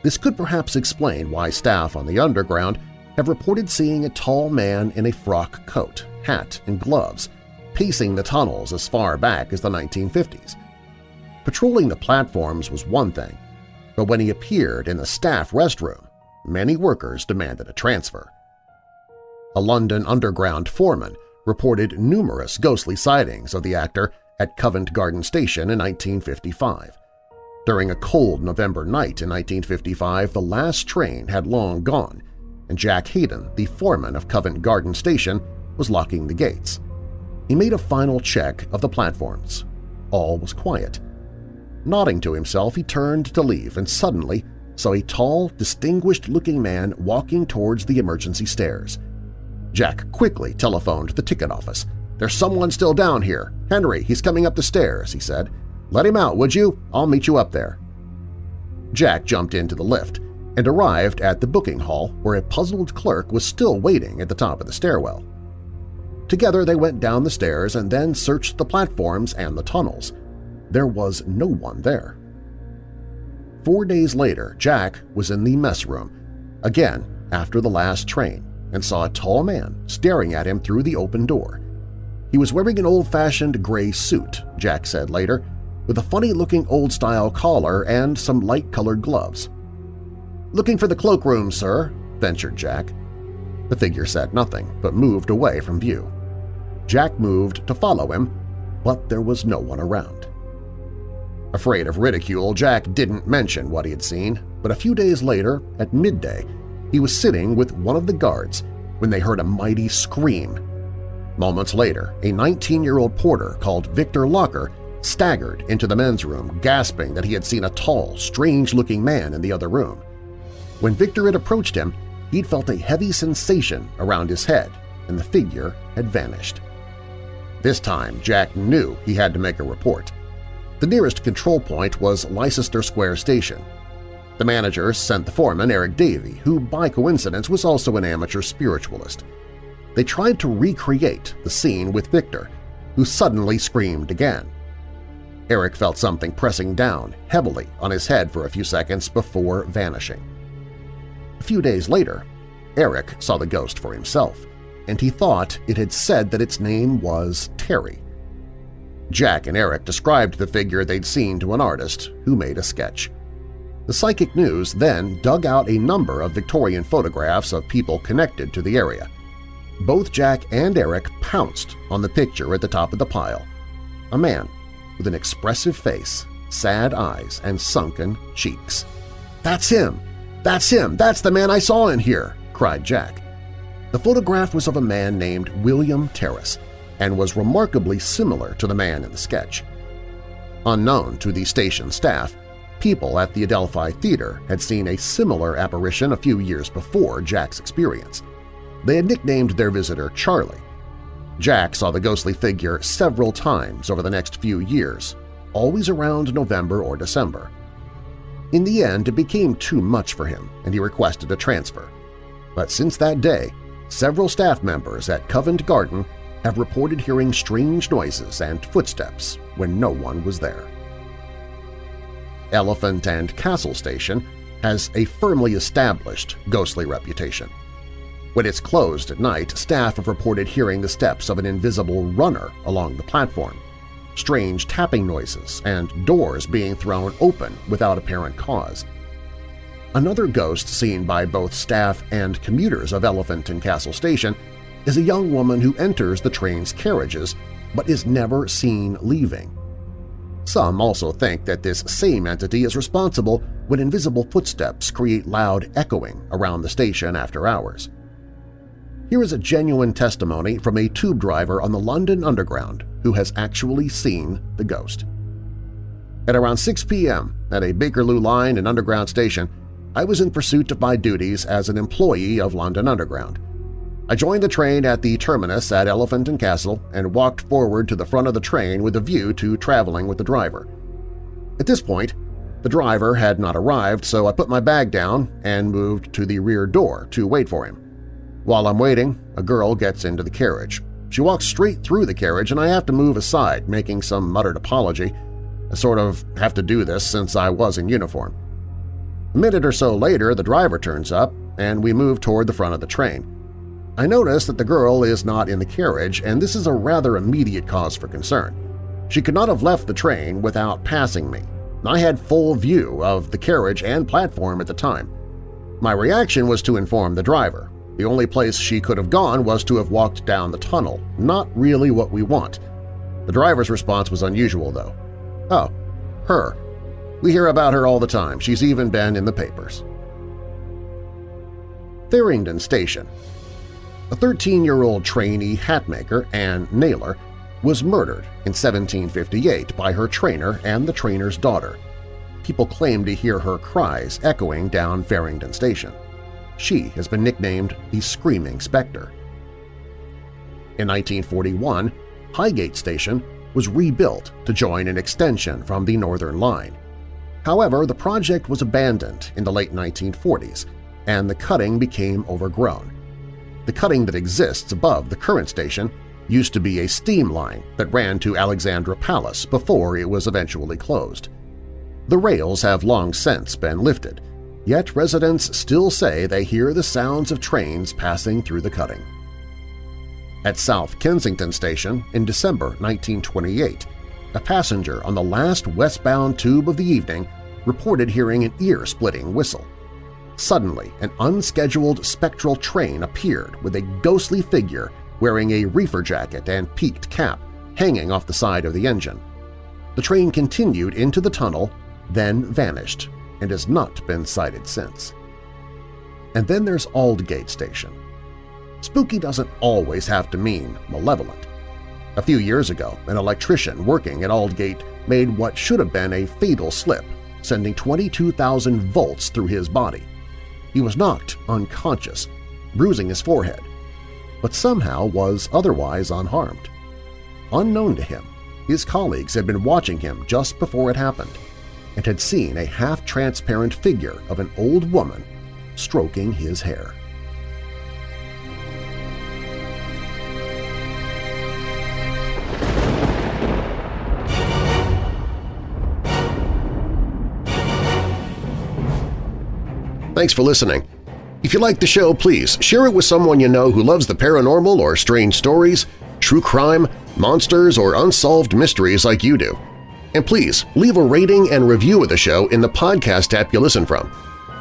This could perhaps explain why staff on the Underground have reported seeing a tall man in a frock coat, hat, and gloves pacing the tunnels as far back as the 1950s. Patrolling the platforms was one thing, but when he appeared in the staff restroom, many workers demanded a transfer. a London Underground foreman, reported numerous ghostly sightings of the actor at Covent Garden Station in 1955. During a cold November night in 1955, the last train had long gone, and Jack Hayden, the foreman of Covent Garden Station, was locking the gates. He made a final check of the platforms. All was quiet. Nodding to himself, he turned to leave and suddenly saw a tall, distinguished-looking man walking towards the emergency stairs. Jack quickly telephoned the ticket office. "'There's someone still down here. Henry, he's coming up the stairs,' he said. "'Let him out, would you? I'll meet you up there.' Jack jumped into the lift and arrived at the booking hall where a puzzled clerk was still waiting at the top of the stairwell. Together they went down the stairs and then searched the platforms and the tunnels. There was no one there. Four days later, Jack was in the mess room, again after the last train, and saw a tall man staring at him through the open door. He was wearing an old-fashioned gray suit, Jack said later, with a funny-looking old-style collar and some light-colored gloves. "'Looking for the cloakroom, sir,' ventured Jack. The figure said nothing, but moved away from view. Jack moved to follow him, but there was no one around. Afraid of ridicule, Jack didn't mention what he had seen, but a few days later, at midday, he was sitting with one of the guards when they heard a mighty scream. Moments later, a 19-year-old porter called Victor Locker staggered into the men's room, gasping that he had seen a tall, strange-looking man in the other room. When Victor had approached him, he'd felt a heavy sensation around his head, and the figure had vanished. This time, Jack knew he had to make a report. The nearest control point was Leicester Square Station. The manager sent the foreman, Eric Davey, who by coincidence was also an amateur spiritualist. They tried to recreate the scene with Victor, who suddenly screamed again. Eric felt something pressing down heavily on his head for a few seconds before vanishing. A few days later, Eric saw the ghost for himself, and he thought it had said that its name was Terry. Jack and Eric described the figure they'd seen to an artist who made a sketch. The Psychic News then dug out a number of Victorian photographs of people connected to the area. Both Jack and Eric pounced on the picture at the top of the pile – a man with an expressive face, sad eyes, and sunken cheeks. "'That's him! That's him! That's the man I saw in here!' cried Jack. The photograph was of a man named William Terriss, and was remarkably similar to the man in the sketch. Unknown to the station staff, people at the Adelphi Theater had seen a similar apparition a few years before Jack's experience. They had nicknamed their visitor Charlie. Jack saw the ghostly figure several times over the next few years, always around November or December. In the end, it became too much for him, and he requested a transfer. But since that day, several staff members at Covent Garden have reported hearing strange noises and footsteps when no one was there. Elephant and Castle Station has a firmly established ghostly reputation. When it's closed at night, staff have reported hearing the steps of an invisible runner along the platform, strange tapping noises, and doors being thrown open without apparent cause. Another ghost seen by both staff and commuters of Elephant and Castle Station is a young woman who enters the train's carriages but is never seen leaving. Some also think that this same entity is responsible when invisible footsteps create loud echoing around the station after hours. Here is a genuine testimony from a tube driver on the London Underground who has actually seen the ghost. At around 6 p.m. at a Bakerloo line and underground station, I was in pursuit of my duties as an employee of London Underground. I joined the train at the terminus at Elephant and Castle and walked forward to the front of the train with a view to traveling with the driver. At this point, the driver had not arrived, so I put my bag down and moved to the rear door to wait for him. While I'm waiting, a girl gets into the carriage. She walks straight through the carriage and I have to move aside, making some muttered apology. I sort of have to do this since I was in uniform. A minute or so later, the driver turns up and we move toward the front of the train. I notice that the girl is not in the carriage, and this is a rather immediate cause for concern. She could not have left the train without passing me. I had full view of the carriage and platform at the time. My reaction was to inform the driver. The only place she could have gone was to have walked down the tunnel, not really what we want. The driver's response was unusual, though. Oh, her. We hear about her all the time. She's even been in the papers. Farringdon Station A 13-year-old trainee hatmaker, Anne Naylor, was murdered in 1758 by her trainer and the trainer's daughter. People claim to hear her cries echoing down Farringdon Station. She has been nicknamed the Screaming Spectre. In 1941, Highgate Station was rebuilt to join an extension from the Northern Line. However, the project was abandoned in the late 1940s, and the cutting became overgrown. The cutting that exists above the current station used to be a steam line that ran to Alexandra Palace before it was eventually closed. The rails have long since been lifted, yet residents still say they hear the sounds of trains passing through the cutting. At South Kensington Station in December 1928, a passenger on the last westbound tube of the evening reported hearing an ear-splitting whistle. Suddenly, an unscheduled spectral train appeared with a ghostly figure wearing a reefer jacket and peaked cap hanging off the side of the engine. The train continued into the tunnel, then vanished, and has not been sighted since. And then there's Aldgate Station. Spooky doesn't always have to mean malevolent. A few years ago, an electrician working at Aldgate made what should have been a fatal slip, sending 22,000 volts through his body. He was knocked unconscious, bruising his forehead, but somehow was otherwise unharmed. Unknown to him, his colleagues had been watching him just before it happened and had seen a half-transparent figure of an old woman stroking his hair. Thanks for listening. If you like the show, please share it with someone you know who loves the paranormal or strange stories, true crime, monsters, or unsolved mysteries like you do. And please leave a rating and review of the show in the podcast app you listen from.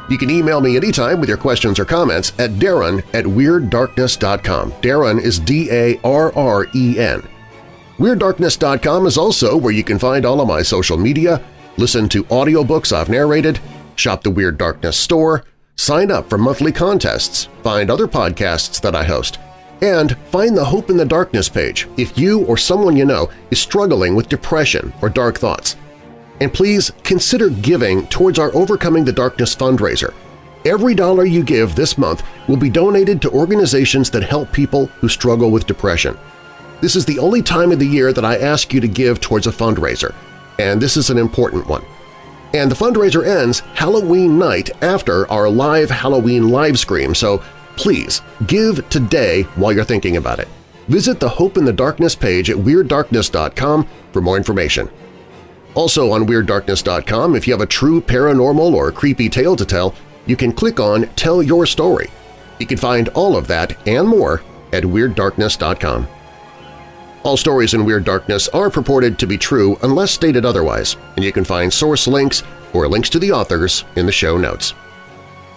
You can email me anytime with your questions or comments at darren at WeirdDarkness.com. Darren is D-A-R-R-E-N. WeirdDarkness.com is also where you can find all of my social media, listen to audiobooks I've narrated, shop the Weird Darkness store, sign up for monthly contests, find other podcasts that I host, and find the Hope in the Darkness page if you or someone you know is struggling with depression or dark thoughts. And please consider giving towards our Overcoming the Darkness fundraiser. Every dollar you give this month will be donated to organizations that help people who struggle with depression. This is the only time of the year that I ask you to give towards a fundraiser, and this is an important one. And the fundraiser ends Halloween night after our live Halloween live stream, so please give today while you're thinking about it. Visit the Hope in the Darkness page at WeirdDarkness.com for more information. Also on WeirdDarkness.com, if you have a true paranormal or creepy tale to tell, you can click on Tell Your Story. You can find all of that and more at WeirdDarkness.com. All stories in Weird Darkness are purported to be true unless stated otherwise, and you can find source links or links to the authors in the show notes.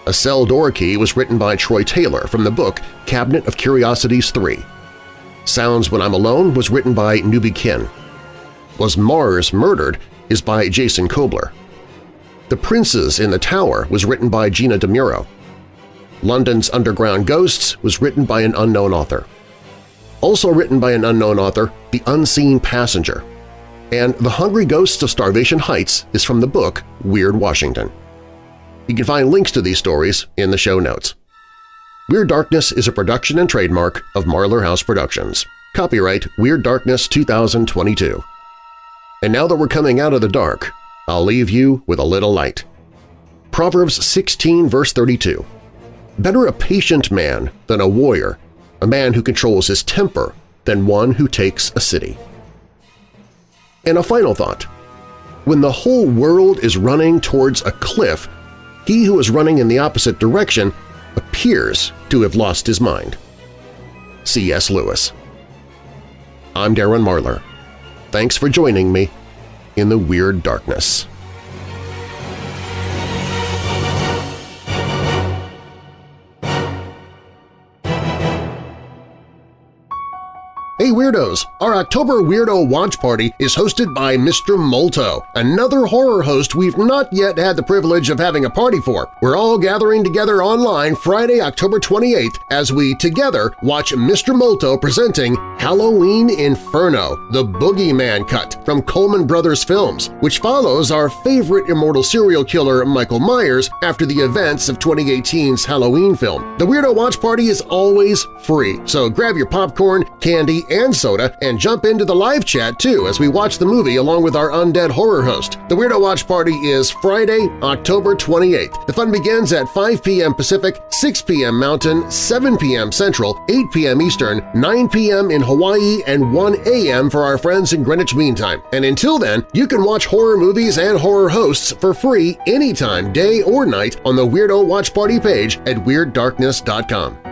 A Cell Door Key was written by Troy Taylor from the book Cabinet of Curiosities 3. Sounds When I'm Alone was written by Newbie Kin. Was Mars Murdered is by Jason Koebler. The Princes in the Tower was written by Gina Dimuro. London's Underground Ghosts was written by an unknown author also written by an unknown author, The Unseen Passenger, and The Hungry Ghosts of Starvation Heights is from the book Weird Washington. You can find links to these stories in the show notes. Weird Darkness is a production and trademark of Marlar House Productions. Copyright Weird Darkness 2022. And now that we're coming out of the dark, I'll leave you with a little light. Proverbs 16 verse 32. Better a patient man than a warrior a man who controls his temper than one who takes a city. And a final thought. When the whole world is running towards a cliff, he who is running in the opposite direction appears to have lost his mind. C.S. Lewis I'm Darren Marlar. Thanks for joining me in the Weird Darkness. Hey Weirdos! Our October Weirdo Watch Party is hosted by Mr. Molto, another horror host we've not yet had the privilege of having a party for. We're all gathering together online Friday, October 28th as we together watch Mr. Molto presenting Halloween Inferno, the Boogeyman Cut from Coleman Brothers Films, which follows our favorite immortal serial killer Michael Myers after the events of 2018's Halloween film. The Weirdo Watch Party is always free, so grab your popcorn, candy, and soda, and jump into the live chat too as we watch the movie along with our undead horror host. The Weirdo Watch Party is Friday, October 28th. The fun begins at 5 p.m. Pacific, 6 p.m. Mountain, 7 p.m. Central, 8 p.m. Eastern, 9 p.m. in Hawaii, and 1 a.m. for our friends in Greenwich Mean Time. And until then, you can watch horror movies and horror hosts for free anytime, day or night, on the Weirdo Watch Party page at WeirdDarkness.com.